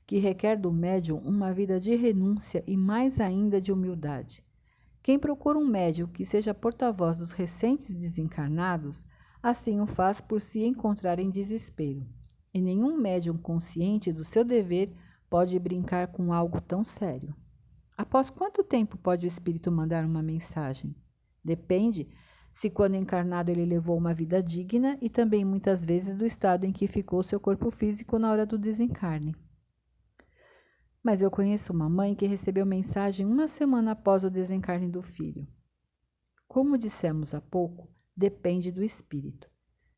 que requer do médium uma vida de renúncia e mais ainda de humildade. Quem procura um médium que seja porta-voz dos recentes desencarnados, assim o faz por se encontrar em desespero. E nenhum médium consciente do seu dever pode brincar com algo tão sério. Após quanto tempo pode o espírito mandar uma mensagem? Depende se quando encarnado ele levou uma vida digna e também muitas vezes do estado em que ficou seu corpo físico na hora do desencarne. Mas eu conheço uma mãe que recebeu mensagem uma semana após o desencarne do filho. Como dissemos há pouco, depende do espírito.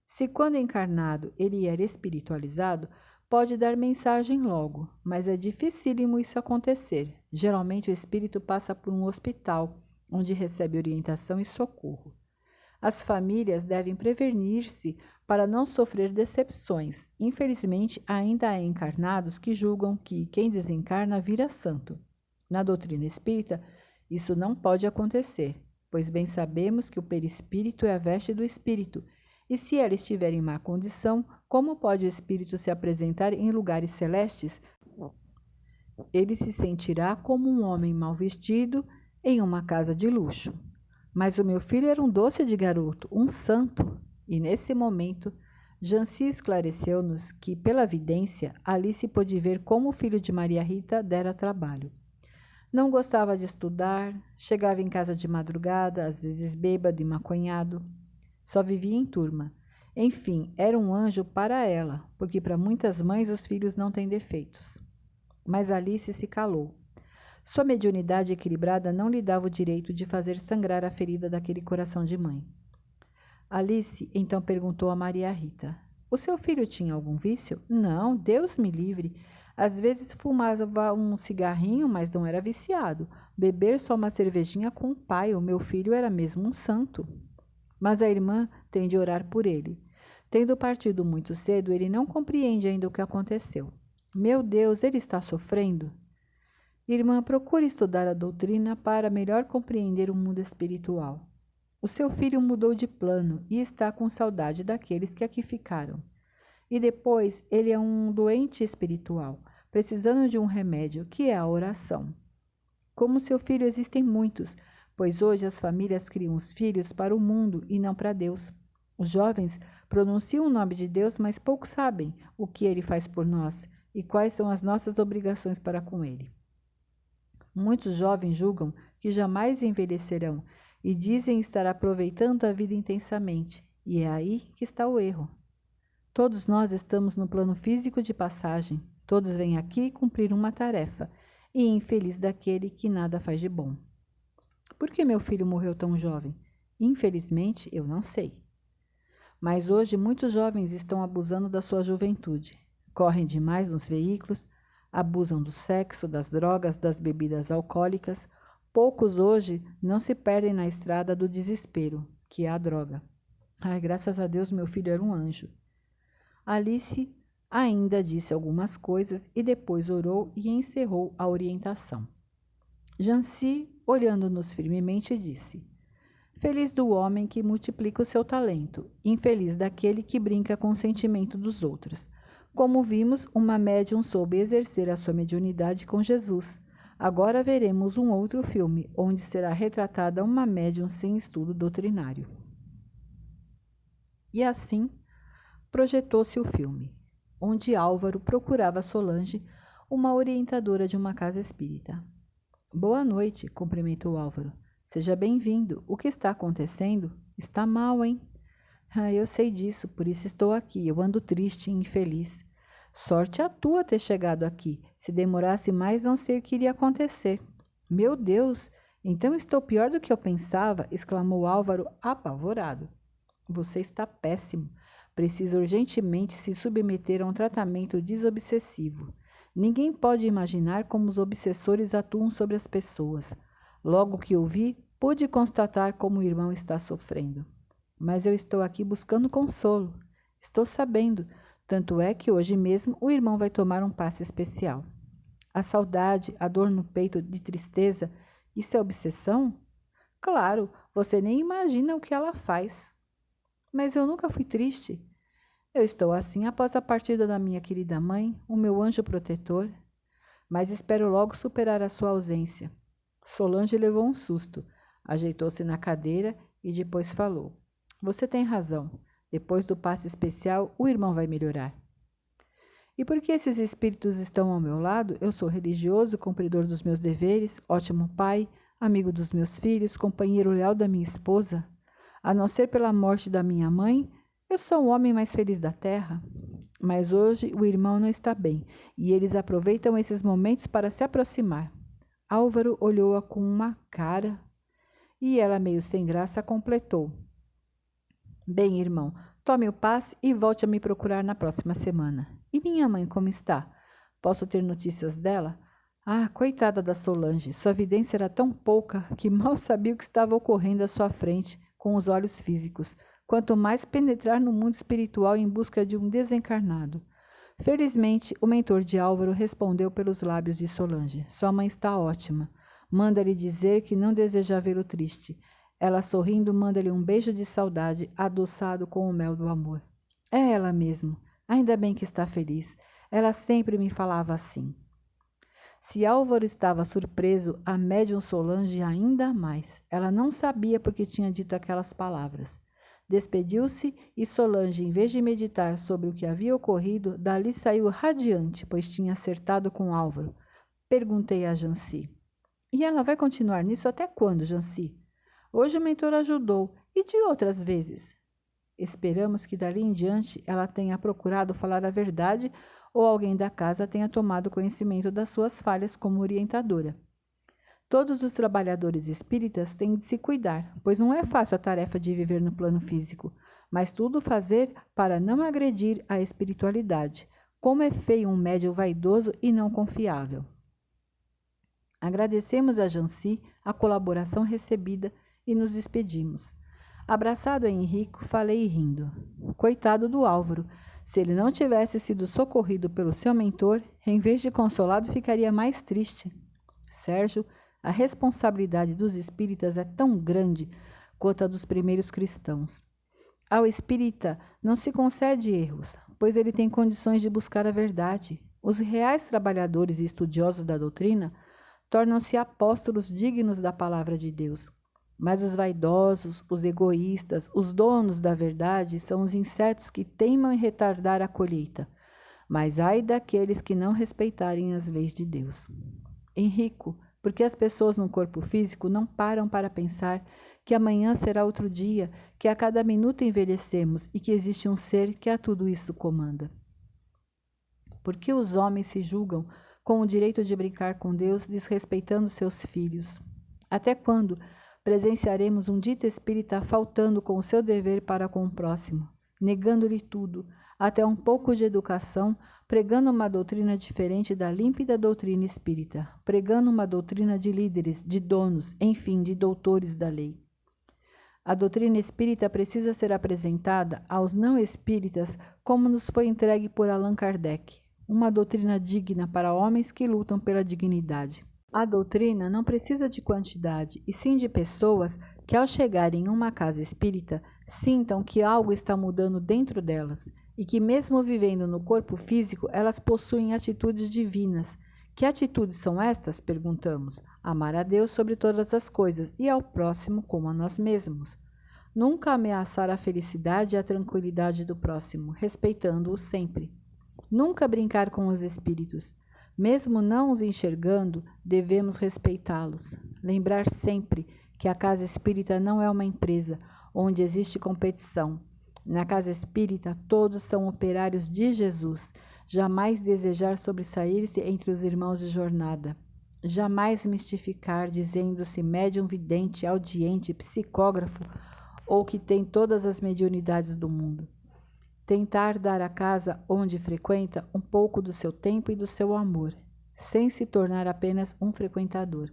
Se quando encarnado ele era espiritualizado, pode dar mensagem logo, mas é dificílimo isso acontecer. Geralmente o espírito passa por um hospital, onde recebe orientação e socorro. As famílias devem prevenir-se para não sofrer decepções. Infelizmente, ainda há encarnados que julgam que quem desencarna vira santo. Na doutrina espírita, isso não pode acontecer, pois bem sabemos que o perispírito é a veste do espírito, e se ela estiver em má condição, como pode o espírito se apresentar em lugares celestes? Ele se sentirá como um homem mal vestido em uma casa de luxo. Mas o meu filho era um doce de garoto, um santo. E nesse momento, Janci esclareceu-nos que, pela vidência, Alice pôde ver como o filho de Maria Rita dera trabalho. Não gostava de estudar, chegava em casa de madrugada, às vezes bêbado e maconhado. Só vivia em turma. Enfim, era um anjo para ela, porque para muitas mães os filhos não têm defeitos. Mas Alice se calou. Sua mediunidade equilibrada não lhe dava o direito de fazer sangrar a ferida daquele coração de mãe. Alice então perguntou a Maria Rita: O seu filho tinha algum vício? Não, Deus me livre. Às vezes fumava um cigarrinho, mas não era viciado. Beber só uma cervejinha com o pai, o meu filho era mesmo um santo. Mas a irmã tem de orar por ele. Tendo partido muito cedo, ele não compreende ainda o que aconteceu. Meu Deus, ele está sofrendo? Irmã, procure estudar a doutrina para melhor compreender o mundo espiritual. O seu filho mudou de plano e está com saudade daqueles que aqui ficaram. E depois, ele é um doente espiritual, precisando de um remédio, que é a oração. Como seu filho, existem muitos, pois hoje as famílias criam os filhos para o mundo e não para Deus. Os jovens pronunciam o nome de Deus, mas poucos sabem o que ele faz por nós e quais são as nossas obrigações para com ele. Muitos jovens julgam que jamais envelhecerão e dizem estar aproveitando a vida intensamente, e é aí que está o erro. Todos nós estamos no plano físico de passagem, todos vêm aqui cumprir uma tarefa, e infeliz daquele que nada faz de bom. Por que meu filho morreu tão jovem? Infelizmente, eu não sei. Mas hoje muitos jovens estão abusando da sua juventude. Correm demais nos veículos, abusam do sexo, das drogas, das bebidas alcoólicas. Poucos hoje não se perdem na estrada do desespero, que é a droga. Ai, graças a Deus, meu filho era um anjo. Alice ainda disse algumas coisas e depois orou e encerrou a orientação. Janci, olhando-nos firmemente, disse: Feliz do homem que multiplica o seu talento, infeliz daquele que brinca com o sentimento dos outros. Como vimos, uma médium soube exercer a sua mediunidade com Jesus. Agora veremos um outro filme, onde será retratada uma médium sem estudo doutrinário. E assim, projetou-se o filme, onde Álvaro procurava Solange, uma orientadora de uma casa espírita. Boa noite, cumprimentou Álvaro. Seja bem-vindo. O que está acontecendo? Está mal, hein? Ah, eu sei disso, por isso estou aqui. Eu ando triste e infeliz. Sorte a tua ter chegado aqui. Se demorasse mais, não sei o que iria acontecer. Meu Deus, então estou pior do que eu pensava, exclamou Álvaro, apavorado. Você está péssimo. Precisa urgentemente se submeter a um tratamento desobsessivo. Ninguém pode imaginar como os obsessores atuam sobre as pessoas. Logo que o vi, pude constatar como o irmão está sofrendo. Mas eu estou aqui buscando consolo. Estou sabendo, tanto é que hoje mesmo o irmão vai tomar um passe especial. A saudade, a dor no peito de tristeza, isso é obsessão? Claro, você nem imagina o que ela faz. Mas eu nunca fui triste. Eu estou assim após a partida da minha querida mãe, o meu anjo protetor. Mas espero logo superar a sua ausência. Solange levou um susto. Ajeitou-se na cadeira e depois falou: Você tem razão. Depois do passe especial, o irmão vai melhorar. E porque esses espíritos estão ao meu lado, eu sou religioso, cumpridor dos meus deveres, ótimo pai, amigo dos meus filhos, companheiro leal da minha esposa. A não ser pela morte da minha mãe, eu sou o homem mais feliz da terra. Mas hoje o irmão não está bem e eles aproveitam esses momentos para se aproximar. Álvaro olhou-a com uma cara e ela, meio sem graça, completou: Bem, irmão, tome o passe e volte a me procurar na próxima semana. E minha mãe, como está? Posso ter notícias dela? Ah, coitada da Solange, sua vidência era tão pouca que mal sabia o que estava ocorrendo à sua frente com os olhos físicos, quanto mais penetrar no mundo espiritual em busca de um desencarnado. Felizmente, o mentor de Álvaro respondeu pelos lábios de Solange: Sua mãe está ótima. Manda-lhe dizer que não deseja vê-lo triste. Ela, sorrindo, manda-lhe um beijo de saudade, adoçado com o mel do amor. É ela mesmo. Ainda bem que está feliz. Ela sempre me falava assim. Se Álvaro estava surpreso, a médium Solange ainda mais. Ela não sabia por que tinha dito aquelas palavras. Despediu-se e Solange, em vez de meditar sobre o que havia ocorrido, dali saiu radiante, pois tinha acertado com Álvaro. Perguntei a Janci. E ela vai continuar nisso até quando, Janci? Hoje o mentor ajudou, e de outras vezes? Esperamos que dali em diante ela tenha procurado falar a verdade ou alguém da casa tenha tomado conhecimento das suas falhas como orientadora. Todos os trabalhadores espíritas têm de se cuidar, pois não é fácil a tarefa de viver no plano físico, mas tudo fazer para não agredir a espiritualidade. Como é feio um médium vaidoso e não confiável. Agradecemos a Janci a colaboração recebida e nos despedimos. Abraçado a Henrico, falei rindo. Coitado do Álvaro. Se ele não tivesse sido socorrido pelo seu mentor, em vez de consolado, ficaria mais triste. Sérgio, a responsabilidade dos espíritas é tão grande quanto a dos primeiros cristãos. Ao espírita não se concede erros, pois ele tem condições de buscar a verdade. Os reais trabalhadores e estudiosos da doutrina tornam-se apóstolos dignos da palavra de Deus. Mas os vaidosos, os egoístas, os donos da verdade são os insetos que teimam em retardar a colheita. Mas ai daqueles que não respeitarem as leis de Deus. Henrico, porque as pessoas no corpo físico não param para pensar que amanhã será outro dia, que a cada minuto envelhecemos e que existe um ser que a tudo isso comanda. Porque os homens se julgam com o direito de brincar com Deus, desrespeitando seus filhos? Até quando presenciaremos um dito espírita faltando com o seu dever para com o próximo, negando-lhe tudo, até um pouco de educação, pregando uma doutrina diferente da límpida doutrina espírita, pregando uma doutrina de líderes, de donos, enfim, de doutores da lei. A doutrina espírita precisa ser apresentada aos não espíritas como nos foi entregue por Allan Kardec, uma doutrina digna para homens que lutam pela dignidade. A doutrina não precisa de quantidade, e sim de pessoas que, ao chegarem em uma casa espírita, sintam que algo está mudando dentro delas e que, mesmo vivendo no corpo físico, elas possuem atitudes divinas. Que atitudes são estas? Perguntamos. Amar a Deus sobre todas as coisas e ao próximo como a nós mesmos. Nunca ameaçar a felicidade e a tranquilidade do próximo, respeitando-o sempre. Nunca brincar com os espíritos. Mesmo não os enxergando, devemos respeitá-los. Lembrar sempre que a casa espírita não é uma empresa onde existe competição. Na casa espírita, todos são operários de Jesus. Jamais desejar sobressair-se entre os irmãos de jornada. Jamais mistificar dizendo-se médium vidente, audiente, psicógrafo ou que tem todas as mediunidades do mundo tentar dar à casa onde frequenta um pouco do seu tempo e do seu amor, sem se tornar apenas um frequentador.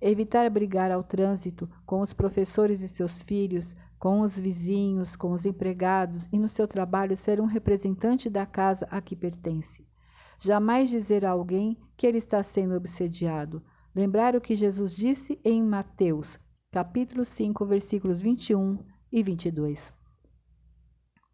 Evitar brigar ao trânsito com os professores e seus filhos, com os vizinhos, com os empregados e no seu trabalho ser um representante da casa a que pertence. Jamais dizer a alguém que ele está sendo obsediado. Lembrar o que Jesus disse em Mateus, capítulo 5, versículos 21 e 22.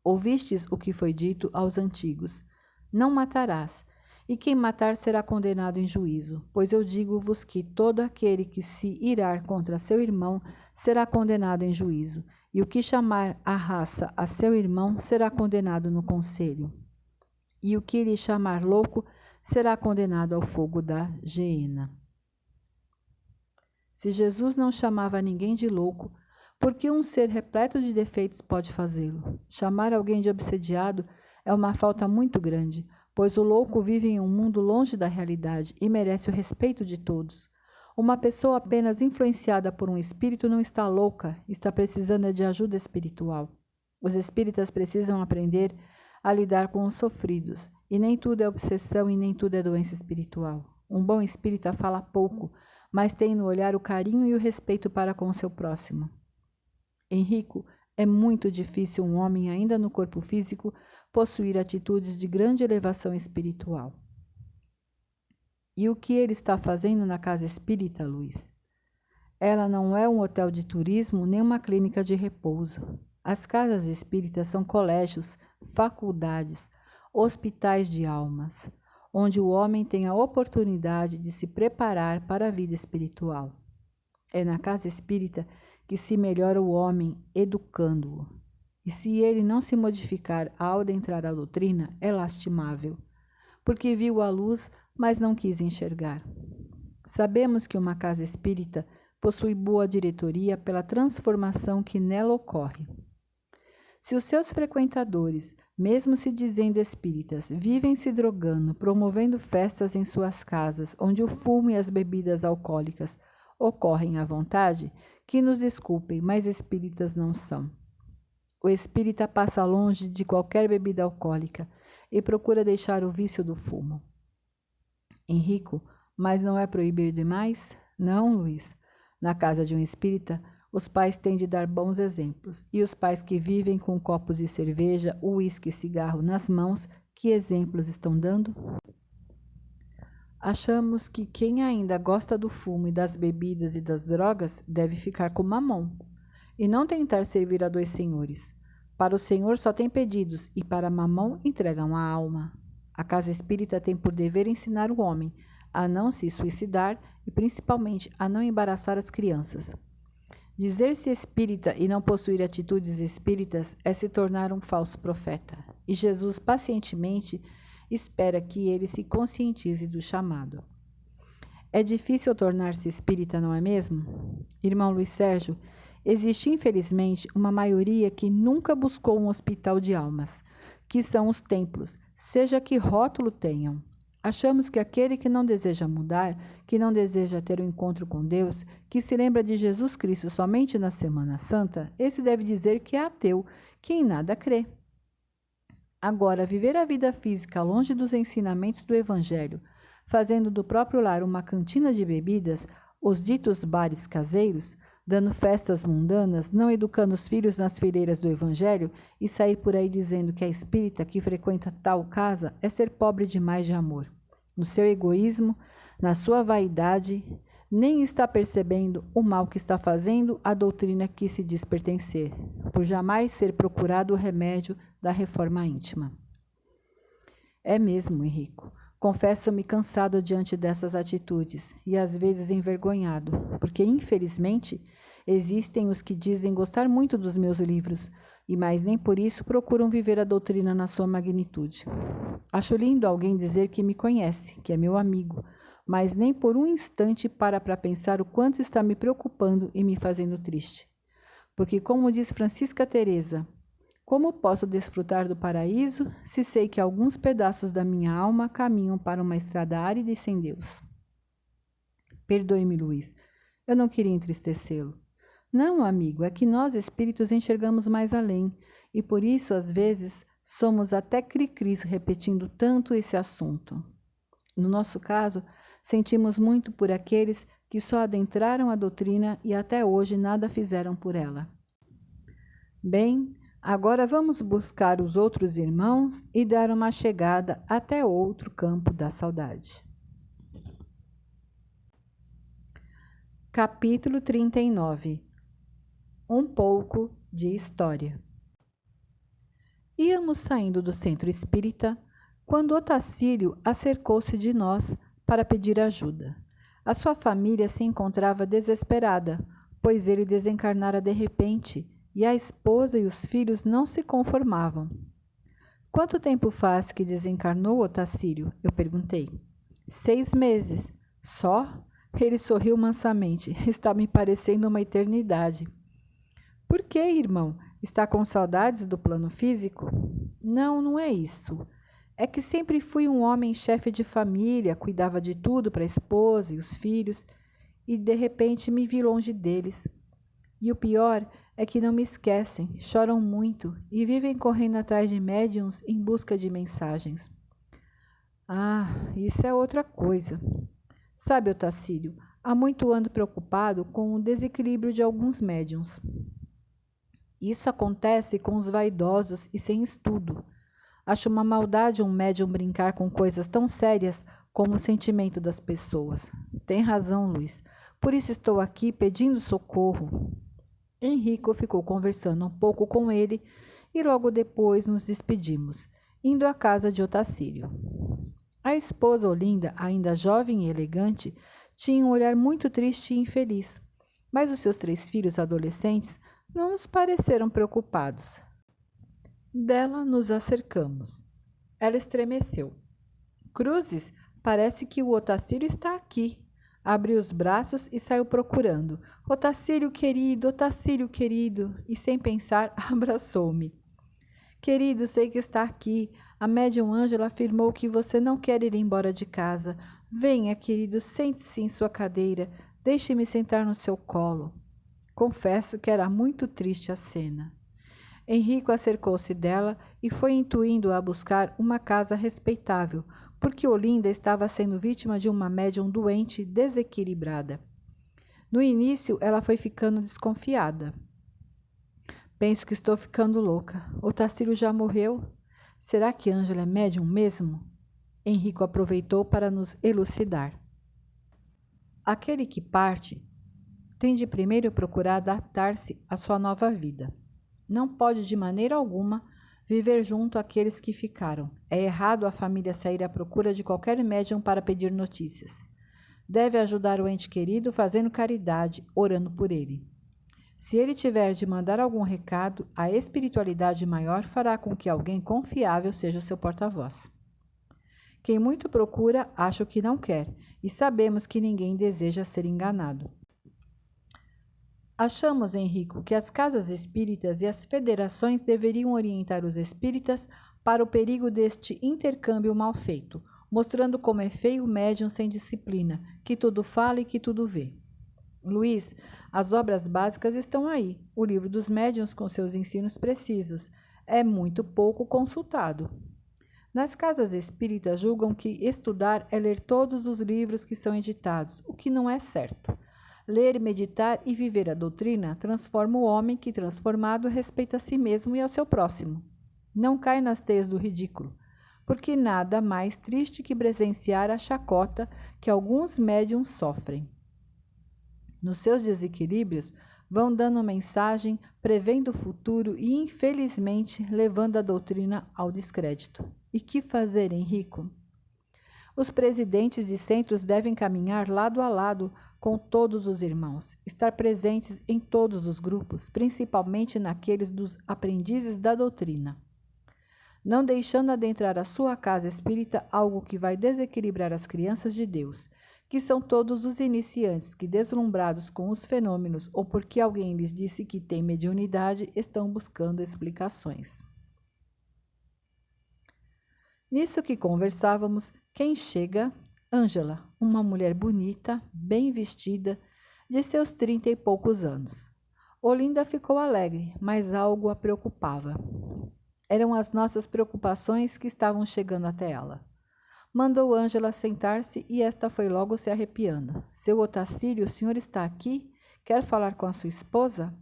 Ouvistes o que foi dito aos antigos: Não matarás. e quem matar será condenado em juízo. Pois eu digo-vos que todo aquele que se irar contra seu irmão será condenado em juízo, e o que chamar a raça a seu irmão será condenado no conselho. E o que lhe chamar louco será condenado ao fogo da geena. Se Jesus não chamava ninguém de louco, por que um ser repleto de defeitos pode fazê-lo? Chamar alguém de obsediado é uma falta muito grande, pois o louco vive em um mundo longe da realidade e merece o respeito de todos. Uma pessoa apenas influenciada por um espírito não está louca, está precisando de ajuda espiritual. Os espíritas precisam aprender a lidar com os sofridos, e nem tudo é obsessão e nem tudo é doença espiritual. Um bom espírita fala pouco, mas tem no olhar o carinho e o respeito para com o seu próximo. Henrico, é muito difícil um homem ainda no corpo físico possuir atitudes de grande elevação espiritual. E o que ele está fazendo na casa espírita, Luiz? Ela não é um hotel de turismo nem uma clínica de repouso. As casas espíritas são colégios, faculdades, hospitais de almas, onde o homem tem a oportunidade de se preparar para a vida espiritual. É na casa espírita que se melhora o homem educando-o. E se ele não se modificar ao adentrar a doutrina, é lastimável, porque viu a luz mas não quis enxergar. Sabemos que uma casa espírita possui boa diretoria pela transformação que nela ocorre. Se os seus frequentadores, mesmo se dizendo espíritas, vivem se drogando, promovendo festas em suas casas, onde o fumo e as bebidas alcoólicas ocorrem à vontade, que nos desculpem, mas espíritas não são. O espírita passa longe de qualquer bebida alcoólica e procura deixar o vício do fumo. Henrico, mas não é proibir demais? Não, Luiz. Na casa de um espírita, os pais têm de dar bons exemplos. E os pais que vivem com copos de cerveja, uísque e cigarro nas mãos, que exemplos estão dando? Achamos que quem ainda gosta do fumo e das bebidas e das drogas deve ficar com mamão e não tentar servir a dois senhores. Para o senhor só tem pedidos e para mamão entregam a alma. A casa espírita tem por dever ensinar o homem a não se suicidar e principalmente a não embaraçar as crianças. Dizer-se espírita e não possuir atitudes espíritas é se tornar um falso profeta. E Jesus pacientemente espera que ele se conscientize do chamado. É difícil tornar-se espírita, não é mesmo? Irmão Luiz Sérgio, existe infelizmente uma maioria que nunca buscou um hospital de almas, que são os templos, seja que rótulo tenham. Achamos que aquele que não deseja mudar, que não deseja ter o um encontro com Deus, que se lembra de Jesus Cristo somente na Semana Santa, esse deve dizer que é ateu, que em nada crê. Agora, viver a vida física longe dos ensinamentos do Evangelho, fazendo do próprio lar uma cantina de bebidas, os ditos bares caseiros, dando festas mundanas, não educando os filhos nas fileiras do Evangelho e sair por aí dizendo que a espírita que frequenta tal casa é ser pobre demais de amor. No seu egoísmo, na sua vaidade, nem está percebendo o mal que está fazendo a doutrina que se diz pertencer, por jamais ser procurado o remédio da reforma íntima. É mesmo, Henrico. Confesso-me cansado diante dessas atitudes e às vezes envergonhado, porque infelizmente existem os que dizem gostar muito dos meus livros, e mais nem por isso procuram viver a doutrina na sua magnitude. Acho lindo alguém dizer que me conhece, que é meu amigo, mas nem por um instante para para pensar o quanto está me preocupando e me fazendo triste. Porque como diz Francisca Teresa, como posso desfrutar do paraíso se sei que alguns pedaços da minha alma caminham para uma estrada árida e sem Deus? Perdoe-me, Luiz. Eu não queria entristecê-lo. Não, amigo, é que nós espíritos enxergamos mais além e por isso, às vezes, somos até cri-cris repetindo tanto esse assunto. No nosso caso, sentimos muito por aqueles que só adentraram a doutrina e até hoje nada fizeram por ela. Bem, Agora vamos buscar os outros irmãos e dar uma chegada até outro campo da saudade. Capítulo 39 Um pouco de história. Íamos saindo do centro espírita quando Otacílio acercou-se de nós para pedir ajuda. A sua família se encontrava desesperada, pois ele desencarnara de repente e a esposa e os filhos não se conformavam. Quanto tempo faz que desencarnou Otacílio? Eu perguntei. Seis meses. Só? Ele sorriu mansamente. Está me parecendo uma eternidade. Por que, irmão? Está com saudades do plano físico? Não, não é isso. É que sempre fui um homem chefe de família, cuidava de tudo para a esposa e os filhos, e de repente me vi longe deles. E o pior é que não me esquecem, choram muito e vivem correndo atrás de médiums em busca de mensagens. Ah, isso é outra coisa. Sabe, Otacílio, há muito ando preocupado com o desequilíbrio de alguns médiums. Isso acontece com os vaidosos e sem estudo. Acho uma maldade um médium brincar com coisas tão sérias como o sentimento das pessoas. Tem razão, Luiz. Por isso estou aqui pedindo socorro. Henrico ficou conversando um pouco com ele e logo depois nos despedimos, indo à casa de Otacílio. A esposa Olinda, ainda jovem e elegante, tinha um olhar muito triste e infeliz, mas os seus três filhos adolescentes não nos pareceram preocupados. Dela nos acercamos. Ela estremeceu. Cruzes, parece que o Otacílio está aqui. Abriu os braços e saiu procurando. Otacílio querido, Otacílio querido, e sem pensar, abraçou-me. Querido, sei que está aqui. A médium Ângela afirmou que você não quer ir embora de casa. Venha, querido, sente-se em sua cadeira. Deixe-me sentar no seu colo. Confesso que era muito triste a cena. Henrico acercou-se dela e foi intuindo-a buscar uma casa respeitável, porque Olinda estava sendo vítima de uma médium doente desequilibrada. No início, ela foi ficando desconfiada. Penso que estou ficando louca. O Tacílio já morreu? Será que Ângela é médium mesmo? Henrico aproveitou para nos elucidar. Aquele que parte tem de primeiro procurar adaptar-se à sua nova vida. Não pode de maneira alguma viver junto àqueles que ficaram. É errado a família sair à procura de qualquer médium para pedir notícias. Deve ajudar o ente querido fazendo caridade, orando por ele. Se ele tiver de mandar algum recado, a espiritualidade maior fará com que alguém confiável seja o seu porta-voz. Quem muito procura, acha o que não quer, e sabemos que ninguém deseja ser enganado. Achamos, Henrico, que as casas espíritas e as federações deveriam orientar os espíritas para o perigo deste intercâmbio mal feito, mostrando como é feio o médium sem disciplina, que tudo fala e que tudo vê. Luiz, as obras básicas estão aí. O livro dos médiuns com seus ensinos precisos é muito pouco consultado. Nas casas espíritas julgam que estudar é ler todos os livros que são editados, o que não é certo. Ler, meditar e viver a doutrina transforma o homem que, transformado, respeita a si mesmo e ao seu próximo. Não cai nas teias do ridículo, porque nada mais triste que presenciar a chacota que alguns médiums sofrem. Nos seus desequilíbrios, vão dando mensagem, prevendo o futuro e, infelizmente, levando a doutrina ao descrédito. E que fazer, Henrico? Os presidentes de centros devem caminhar lado a lado com todos os irmãos, estar presentes em todos os grupos, principalmente naqueles dos aprendizes da doutrina. Não deixando adentrar a sua casa espírita algo que vai desequilibrar as crianças de Deus, que são todos os iniciantes que, deslumbrados com os fenômenos ou porque alguém lhes disse que tem mediunidade, estão buscando explicações. Nisso que conversávamos, quem chega Ângela, uma mulher bonita, bem vestida, de seus trinta e poucos anos. Olinda ficou alegre, mas algo a preocupava. Eram as nossas preocupações que estavam chegando até ela. Mandou Ângela sentar-se e esta foi logo se arrepiando. Seu Otacílio, o senhor está aqui? Quer falar com a sua esposa?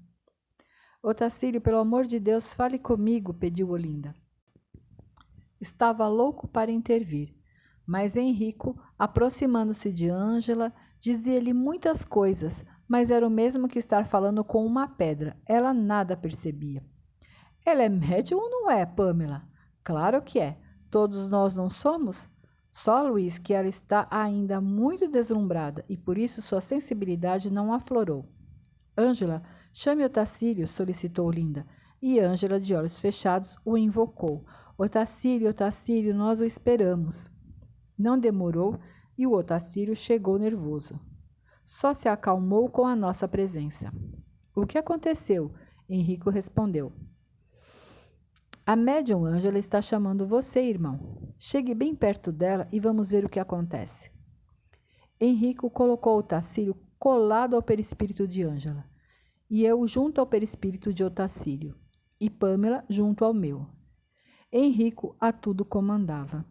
Otacílio, pelo amor de Deus, fale comigo, pediu Olinda. Estava louco para intervir, mas Henrico, aproximando-se de Ângela, dizia-lhe muitas coisas, mas era o mesmo que estar falando com uma pedra. Ela nada percebia. Ela é médium ou não é, Pamela? Claro que é. todos nós não somos? Só Luiz que ela está ainda muito deslumbrada e por isso sua sensibilidade não aflorou. Ângela, chame Otacílio, solicitou Linda, e Ângela, de olhos fechados, o invocou. Otacílio, Otacílio, nós o esperamos. Não demorou e o Otacílio chegou nervoso. Só se acalmou com a nossa presença. O que aconteceu? Henrico respondeu. A médium Ângela está chamando você, irmão. Chegue bem perto dela e vamos ver o que acontece. Henrico colocou o Tacílio colado ao perispírito de Ângela, e eu junto ao perispírito de Otacílio, e Pamela junto ao meu. Henrico a tudo comandava.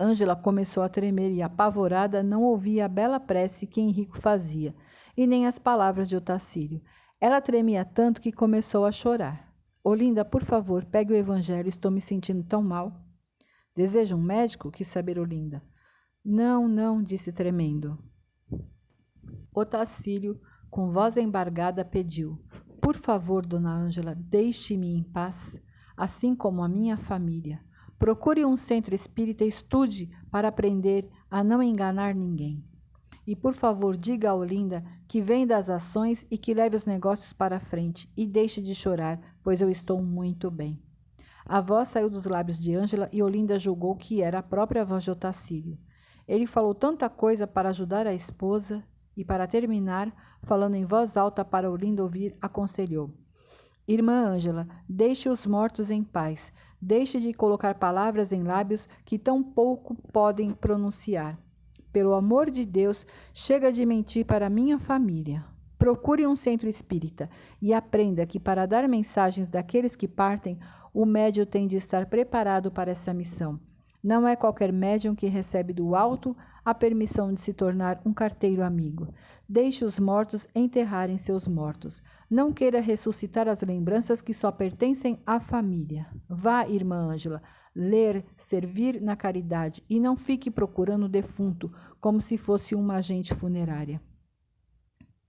Ângela começou a tremer e, apavorada, não ouvia a bela prece que Henrico fazia, e nem as palavras de Otacílio. Ela tremia tanto que começou a chorar. Olinda, por favor, pegue o evangelho, estou me sentindo tão mal. Deseja um médico? quis saber Olinda. Não, não, disse tremendo. Otacílio, com voz embargada, pediu: Por favor, dona Ângela, deixe-me em paz, assim como a minha família. Procure um centro espírita e estude para aprender a não enganar ninguém. E por favor, diga a Olinda que vem das ações e que leve os negócios para frente e deixe de chorar, pois eu estou muito bem. A voz saiu dos lábios de Ângela e Olinda julgou que era a própria voz de Otacílio. Ele falou tanta coisa para ajudar a esposa e, para terminar, falando em voz alta para Olinda ouvir, aconselhou: Irmã Ângela, deixe os mortos em paz. Deixe de colocar palavras em lábios que tão pouco podem pronunciar. Pelo amor de Deus, chega de mentir para minha família. Procure um centro espírita e aprenda que para dar mensagens daqueles que partem, o médium tem de estar preparado para essa missão. Não é qualquer médium que recebe do alto a permissão de se tornar um carteiro amigo. Deixe os mortos enterrarem seus mortos. Não queira ressuscitar as lembranças que só pertencem à família. Vá, irmã Ângela, ler, servir na caridade e não fique procurando o defunto como se fosse uma agente funerária.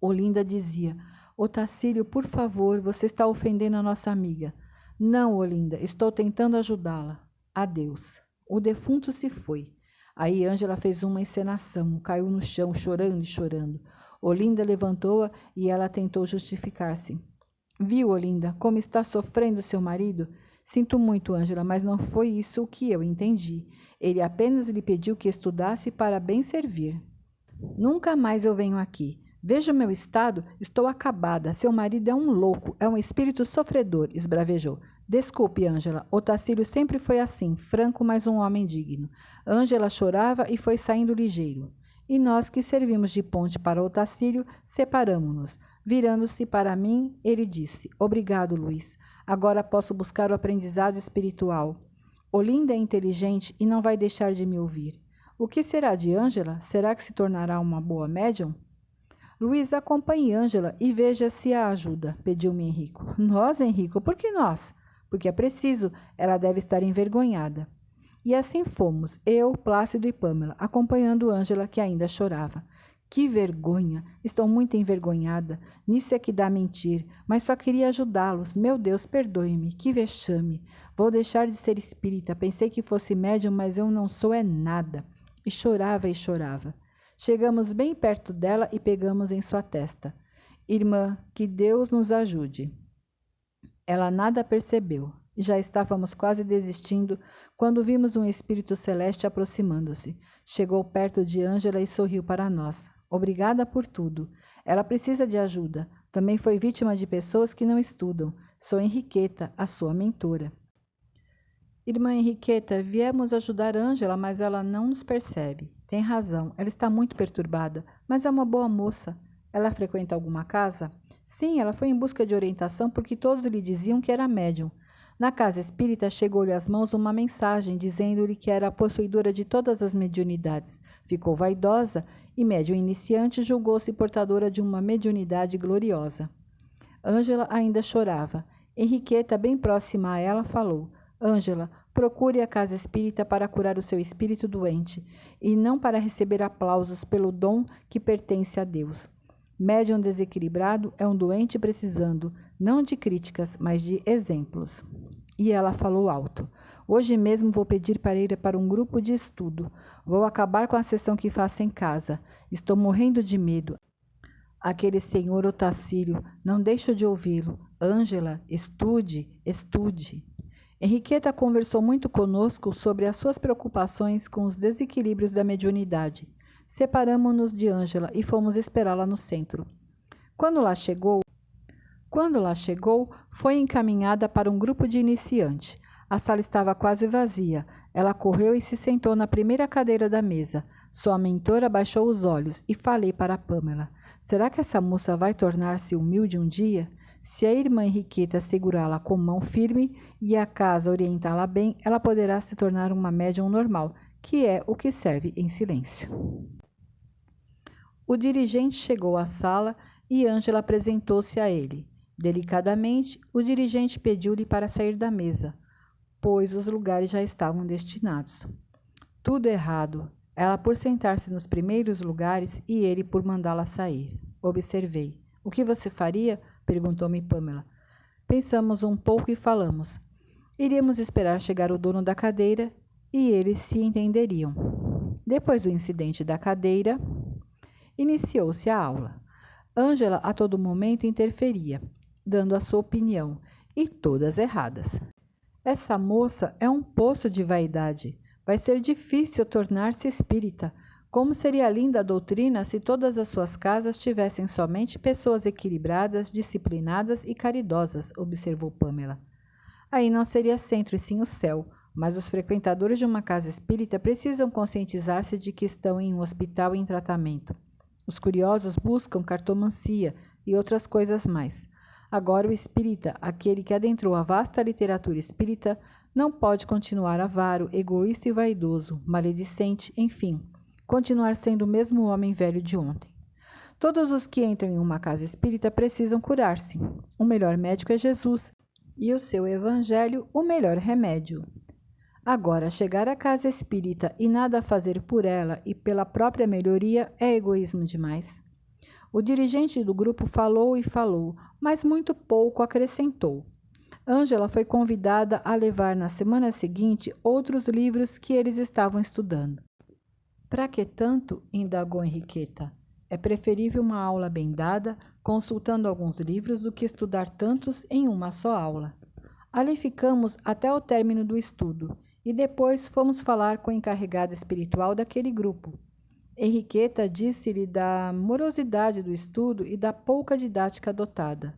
Olinda dizia: Otacílio, por favor, você está ofendendo a nossa amiga. Não, Olinda, estou tentando ajudá-la. Adeus. O defunto se foi. Aí Ângela fez uma encenação, caiu no chão, chorando e chorando. Olinda levantou-a e ela tentou justificar-se. Viu, Olinda, como está sofrendo seu marido? Sinto muito, Ângela, mas não foi isso o que eu entendi. Ele apenas lhe pediu que estudasse para bem servir. Nunca mais eu venho aqui. Veja o meu estado, estou acabada. Seu marido é um louco, é um espírito sofredor, esbravejou. Desculpe, Ângela. Otacílio sempre foi assim, franco, mas um homem digno. Ângela chorava e foi saindo ligeiro. E nós que servimos de ponte para Otacílio, separamo-nos. Virando-se para mim, ele disse: Obrigado, Luiz. Agora posso buscar o aprendizado espiritual. Olinda é inteligente e não vai deixar de me ouvir. O que será de Ângela? Será que se tornará uma boa médium? Luiz, acompanhe Ângela e veja se a ajuda, pediu-me Henrico. Nós, Henrico? Por que nós? Porque é preciso, ela deve estar envergonhada. E assim fomos, eu, Plácido e Pâmela, acompanhando Ângela, que ainda chorava. Que vergonha! Estou muito envergonhada. Nisso é que dá mentir. Mas só queria ajudá-los. Meu Deus, perdoe-me. Que vexame. Vou deixar de ser espírita. Pensei que fosse médium, mas eu não sou é nada. E chorava e chorava. Chegamos bem perto dela e pegamos em sua testa. Irmã, que Deus nos ajude. Ela nada percebeu. Já estávamos quase desistindo quando vimos um espírito celeste aproximando-se. Chegou perto de Ângela e sorriu para nós. Obrigada por tudo. Ela precisa de ajuda. Também foi vítima de pessoas que não estudam. Sou Henriqueta, a sua mentora. Irmã Henriqueta, viemos ajudar Ângela, mas ela não nos percebe. Tem razão, ela está muito perturbada, mas é uma boa moça. Ela frequenta alguma casa? Sim, ela foi em busca de orientação porque todos lhe diziam que era médium. Na casa espírita chegou-lhe às mãos uma mensagem dizendo-lhe que era a possuidora de todas as mediunidades. Ficou vaidosa e, médium iniciante, julgou-se portadora de uma mediunidade gloriosa. Ângela ainda chorava. Henriqueta, bem próxima a ela, falou: Ângela, procure a casa espírita para curar o seu espírito doente e não para receber aplausos pelo dom que pertence a Deus. Médium desequilibrado é um doente precisando, não de críticas, mas de exemplos. E ela falou alto. Hoje mesmo vou pedir para ir para um grupo de estudo. Vou acabar com a sessão que faço em casa. Estou morrendo de medo. Aquele senhor Otacílio, não deixo de ouvi-lo. Ângela, estude, estude. Henriqueta conversou muito conosco sobre as suas preocupações com os desequilíbrios da mediunidade. Separamos-nos de Ângela e fomos esperá-la no centro. Quando lá chegou, quando lá chegou, foi encaminhada para um grupo de iniciante. A sala estava quase vazia. Ela correu e se sentou na primeira cadeira da mesa. Sua mentora baixou os olhos e falei para Pamela: Será que essa moça vai tornar-se humilde um dia? Se a irmã Henriqueta segurá-la com mão firme e a casa orientá-la bem, ela poderá se tornar uma médium normal, que é o que serve em silêncio. O dirigente chegou à sala e Ângela apresentou-se a ele. Delicadamente, o dirigente pediu-lhe para sair da mesa pois os lugares já estavam destinados. Tudo errado, ela por sentar-se nos primeiros lugares e ele por mandá-la sair. Observei. O que você faria? Perguntou-me Pamela. Pensamos um pouco e falamos. Iríamos esperar chegar o dono da cadeira e eles se entenderiam. Depois do incidente da cadeira, iniciou-se a aula. Ângela a todo momento interferia, dando a sua opinião, e todas erradas. Essa moça é um poço de vaidade. Vai ser difícil tornar-se espírita. Como seria linda a doutrina se todas as suas casas tivessem somente pessoas equilibradas, disciplinadas e caridosas, observou Pamela. Aí não seria centro e sim o céu, mas os frequentadores de uma casa espírita precisam conscientizar-se de que estão em um hospital em tratamento. Os curiosos buscam cartomancia e outras coisas mais. Agora, o espírita, aquele que adentrou a vasta literatura espírita, não pode continuar avaro, egoísta e vaidoso, maledicente, enfim, continuar sendo o mesmo homem velho de ontem. Todos os que entram em uma casa espírita precisam curar-se. O melhor médico é Jesus e o seu evangelho o melhor remédio. Agora, chegar à casa espírita e nada fazer por ela e pela própria melhoria é egoísmo demais. O dirigente do grupo falou e falou, mas muito pouco acrescentou. Ângela foi convidada a levar na semana seguinte outros livros que eles estavam estudando. Para que tanto? indagou Henriqueta. É preferível uma aula bem dada, consultando alguns livros, do que estudar tantos em uma só aula. Ali ficamos até o término do estudo e depois fomos falar com o encarregado espiritual daquele grupo. Henriqueta disse-lhe da morosidade do estudo e da pouca didática adotada.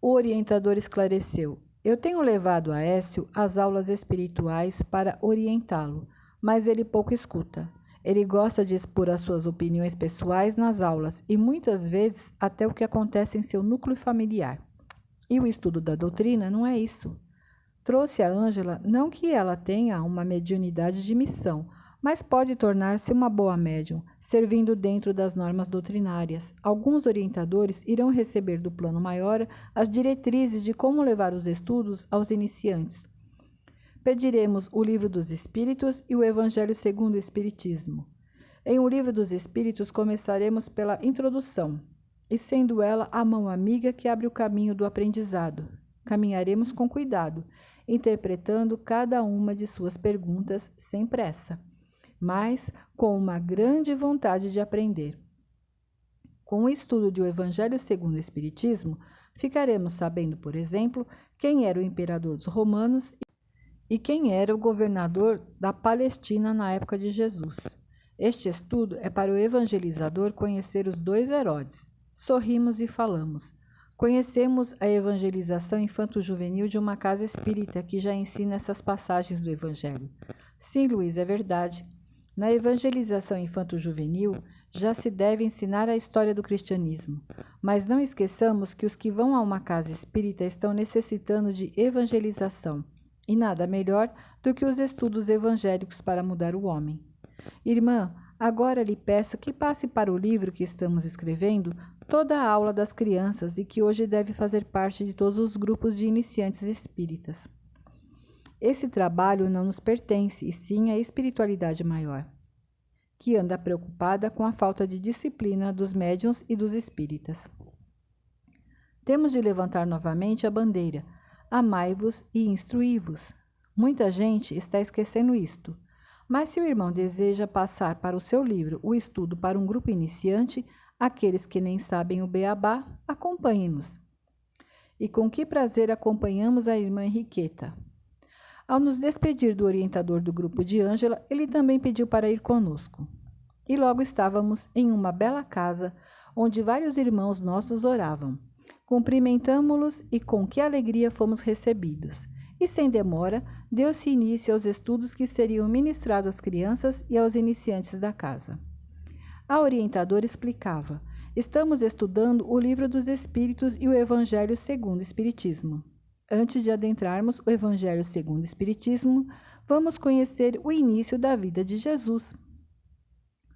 O orientador esclareceu: Eu tenho levado a Écio às aulas espirituais para orientá-lo, mas ele pouco escuta. Ele gosta de expor as suas opiniões pessoais nas aulas e muitas vezes até o que acontece em seu núcleo familiar. E o estudo da doutrina não é isso. Trouxe a Ângela não que ela tenha uma mediunidade de missão, mas pode tornar-se uma boa médium, servindo dentro das normas doutrinárias. Alguns orientadores irão receber do plano maior as diretrizes de como levar os estudos aos iniciantes. Pediremos o Livro dos Espíritos e o Evangelho segundo o Espiritismo. Em O Livro dos Espíritos começaremos pela introdução, e sendo ela a mão amiga que abre o caminho do aprendizado. Caminharemos com cuidado, interpretando cada uma de suas perguntas sem pressa mas com uma grande vontade de aprender. Com o estudo de O Evangelho segundo o Espiritismo, ficaremos sabendo, por exemplo, quem era o imperador dos romanos e quem era o governador da Palestina na época de Jesus. Este estudo é para o evangelizador conhecer os dois Herodes. Sorrimos e falamos. Conhecemos a evangelização infanto-juvenil de uma casa espírita que já ensina essas passagens do Evangelho. Sim, Luiz, é verdade. Na evangelização infanto-juvenil, já se deve ensinar a história do cristianismo, mas não esqueçamos que os que vão a uma casa espírita estão necessitando de evangelização, e nada melhor do que os estudos evangélicos para mudar o homem. Irmã, agora lhe peço que passe para o livro que estamos escrevendo toda a aula das crianças e que hoje deve fazer parte de todos os grupos de iniciantes espíritas. Esse trabalho não nos pertence, e sim à espiritualidade maior, que anda preocupada com a falta de disciplina dos médiuns e dos espíritas. Temos de levantar novamente a bandeira: amai-vos e instruí-vos. Muita gente está esquecendo isto. Mas se o irmão deseja passar para o seu livro o estudo para um grupo iniciante, aqueles que nem sabem o beabá, acompanhe-nos. E com que prazer acompanhamos a irmã Henriqueta. Ao nos despedir do orientador do grupo de Ângela, ele também pediu para ir conosco. E logo estávamos em uma bela casa, onde vários irmãos nossos oravam. Cumprimentamo-los e com que alegria fomos recebidos. E sem demora, deu-se início aos estudos que seriam ministrados às crianças e aos iniciantes da casa. A orientadora explicava: Estamos estudando o Livro dos Espíritos e o Evangelho segundo o Espiritismo. Antes de adentrarmos o Evangelho segundo o Espiritismo, vamos conhecer o início da vida de Jesus.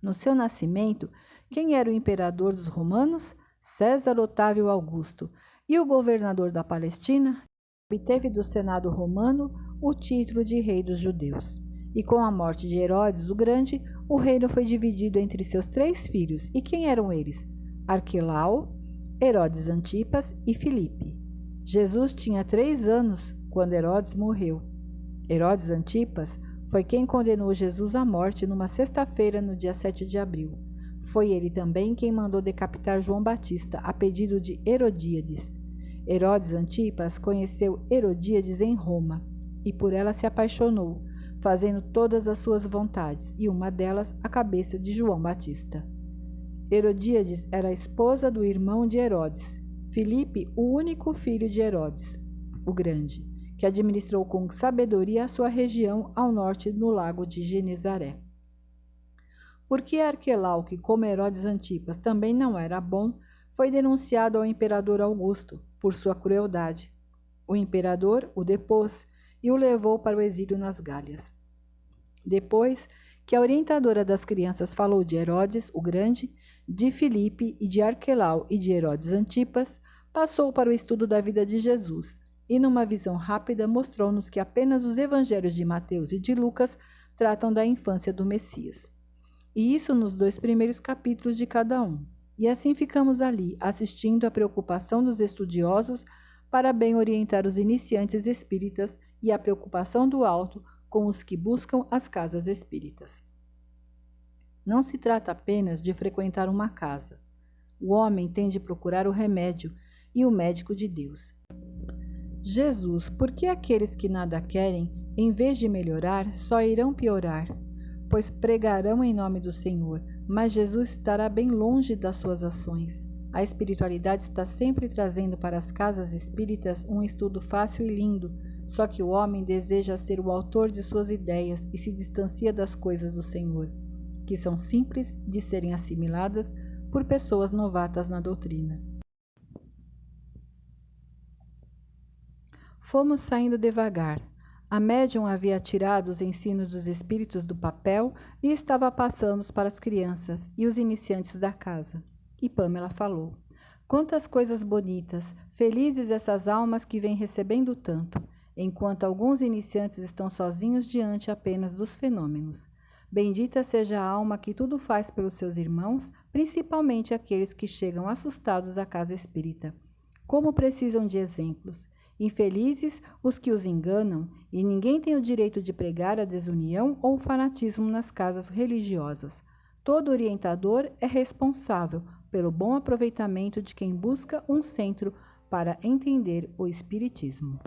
No seu nascimento, quem era o imperador dos romanos? César Otávio Augusto. E o governador da Palestina? Obteve do Senado romano o título de rei dos judeus. E com a morte de Herodes o Grande, o reino foi dividido entre seus três filhos. E quem eram eles? Arquelau, Herodes Antipas e Filipe. Jesus tinha três anos quando Herodes morreu. Herodes Antipas foi quem condenou Jesus à morte numa sexta-feira, no dia 7 de abril. Foi ele também quem mandou decapitar João Batista a pedido de Herodíades. Herodes Antipas conheceu Herodíades em Roma e por ela se apaixonou, fazendo todas as suas vontades, e uma delas a cabeça de João Batista. Herodíades era a esposa do irmão de Herodes, Filipe, o único filho de Herodes, o Grande, que administrou com sabedoria a sua região ao norte no lago de Genezaré. Porque Arquelau, que como Herodes Antipas também não era bom, foi denunciado ao imperador Augusto por sua crueldade. O imperador o depôs e o levou para o exílio nas Gálias. Depois que a orientadora das crianças falou de Herodes o Grande, de Filipe e de Arquelau e de Herodes Antipas, passou para o estudo da vida de Jesus e, numa visão rápida, mostrou-nos que apenas os evangelhos de Mateus e de Lucas tratam da infância do Messias. E isso nos dois primeiros capítulos de cada um. E assim ficamos ali, assistindo à preocupação dos estudiosos para bem orientar os iniciantes espíritas e a preocupação do alto com os que buscam as casas espíritas. Não se trata apenas de frequentar uma casa. O homem tem de procurar o remédio e o médico de Deus. Jesus, por que aqueles que nada querem, em vez de melhorar, só irão piorar? Pois pregarão em nome do Senhor, mas Jesus estará bem longe das suas ações. A espiritualidade está sempre trazendo para as casas espíritas um estudo fácil e lindo, só que o homem deseja ser o autor de suas ideias e se distancia das coisas do Senhor, que são simples de serem assimiladas por pessoas novatas na doutrina. Fomos saindo devagar. A médium havia tirado os ensinos dos espíritos do papel e estava passando-os para as crianças e os iniciantes da casa. E Pamela falou: Quantas coisas bonitas, felizes essas almas que vêm recebendo tanto enquanto alguns iniciantes estão sozinhos diante apenas dos fenômenos. Bendita seja a alma que tudo faz pelos seus irmãos, principalmente aqueles que chegam assustados à casa espírita. Como precisam de exemplos. Infelizes os que os enganam, e ninguém tem o direito de pregar a desunião ou o fanatismo nas casas religiosas. Todo orientador é responsável pelo bom aproveitamento de quem busca um centro para entender o Espiritismo.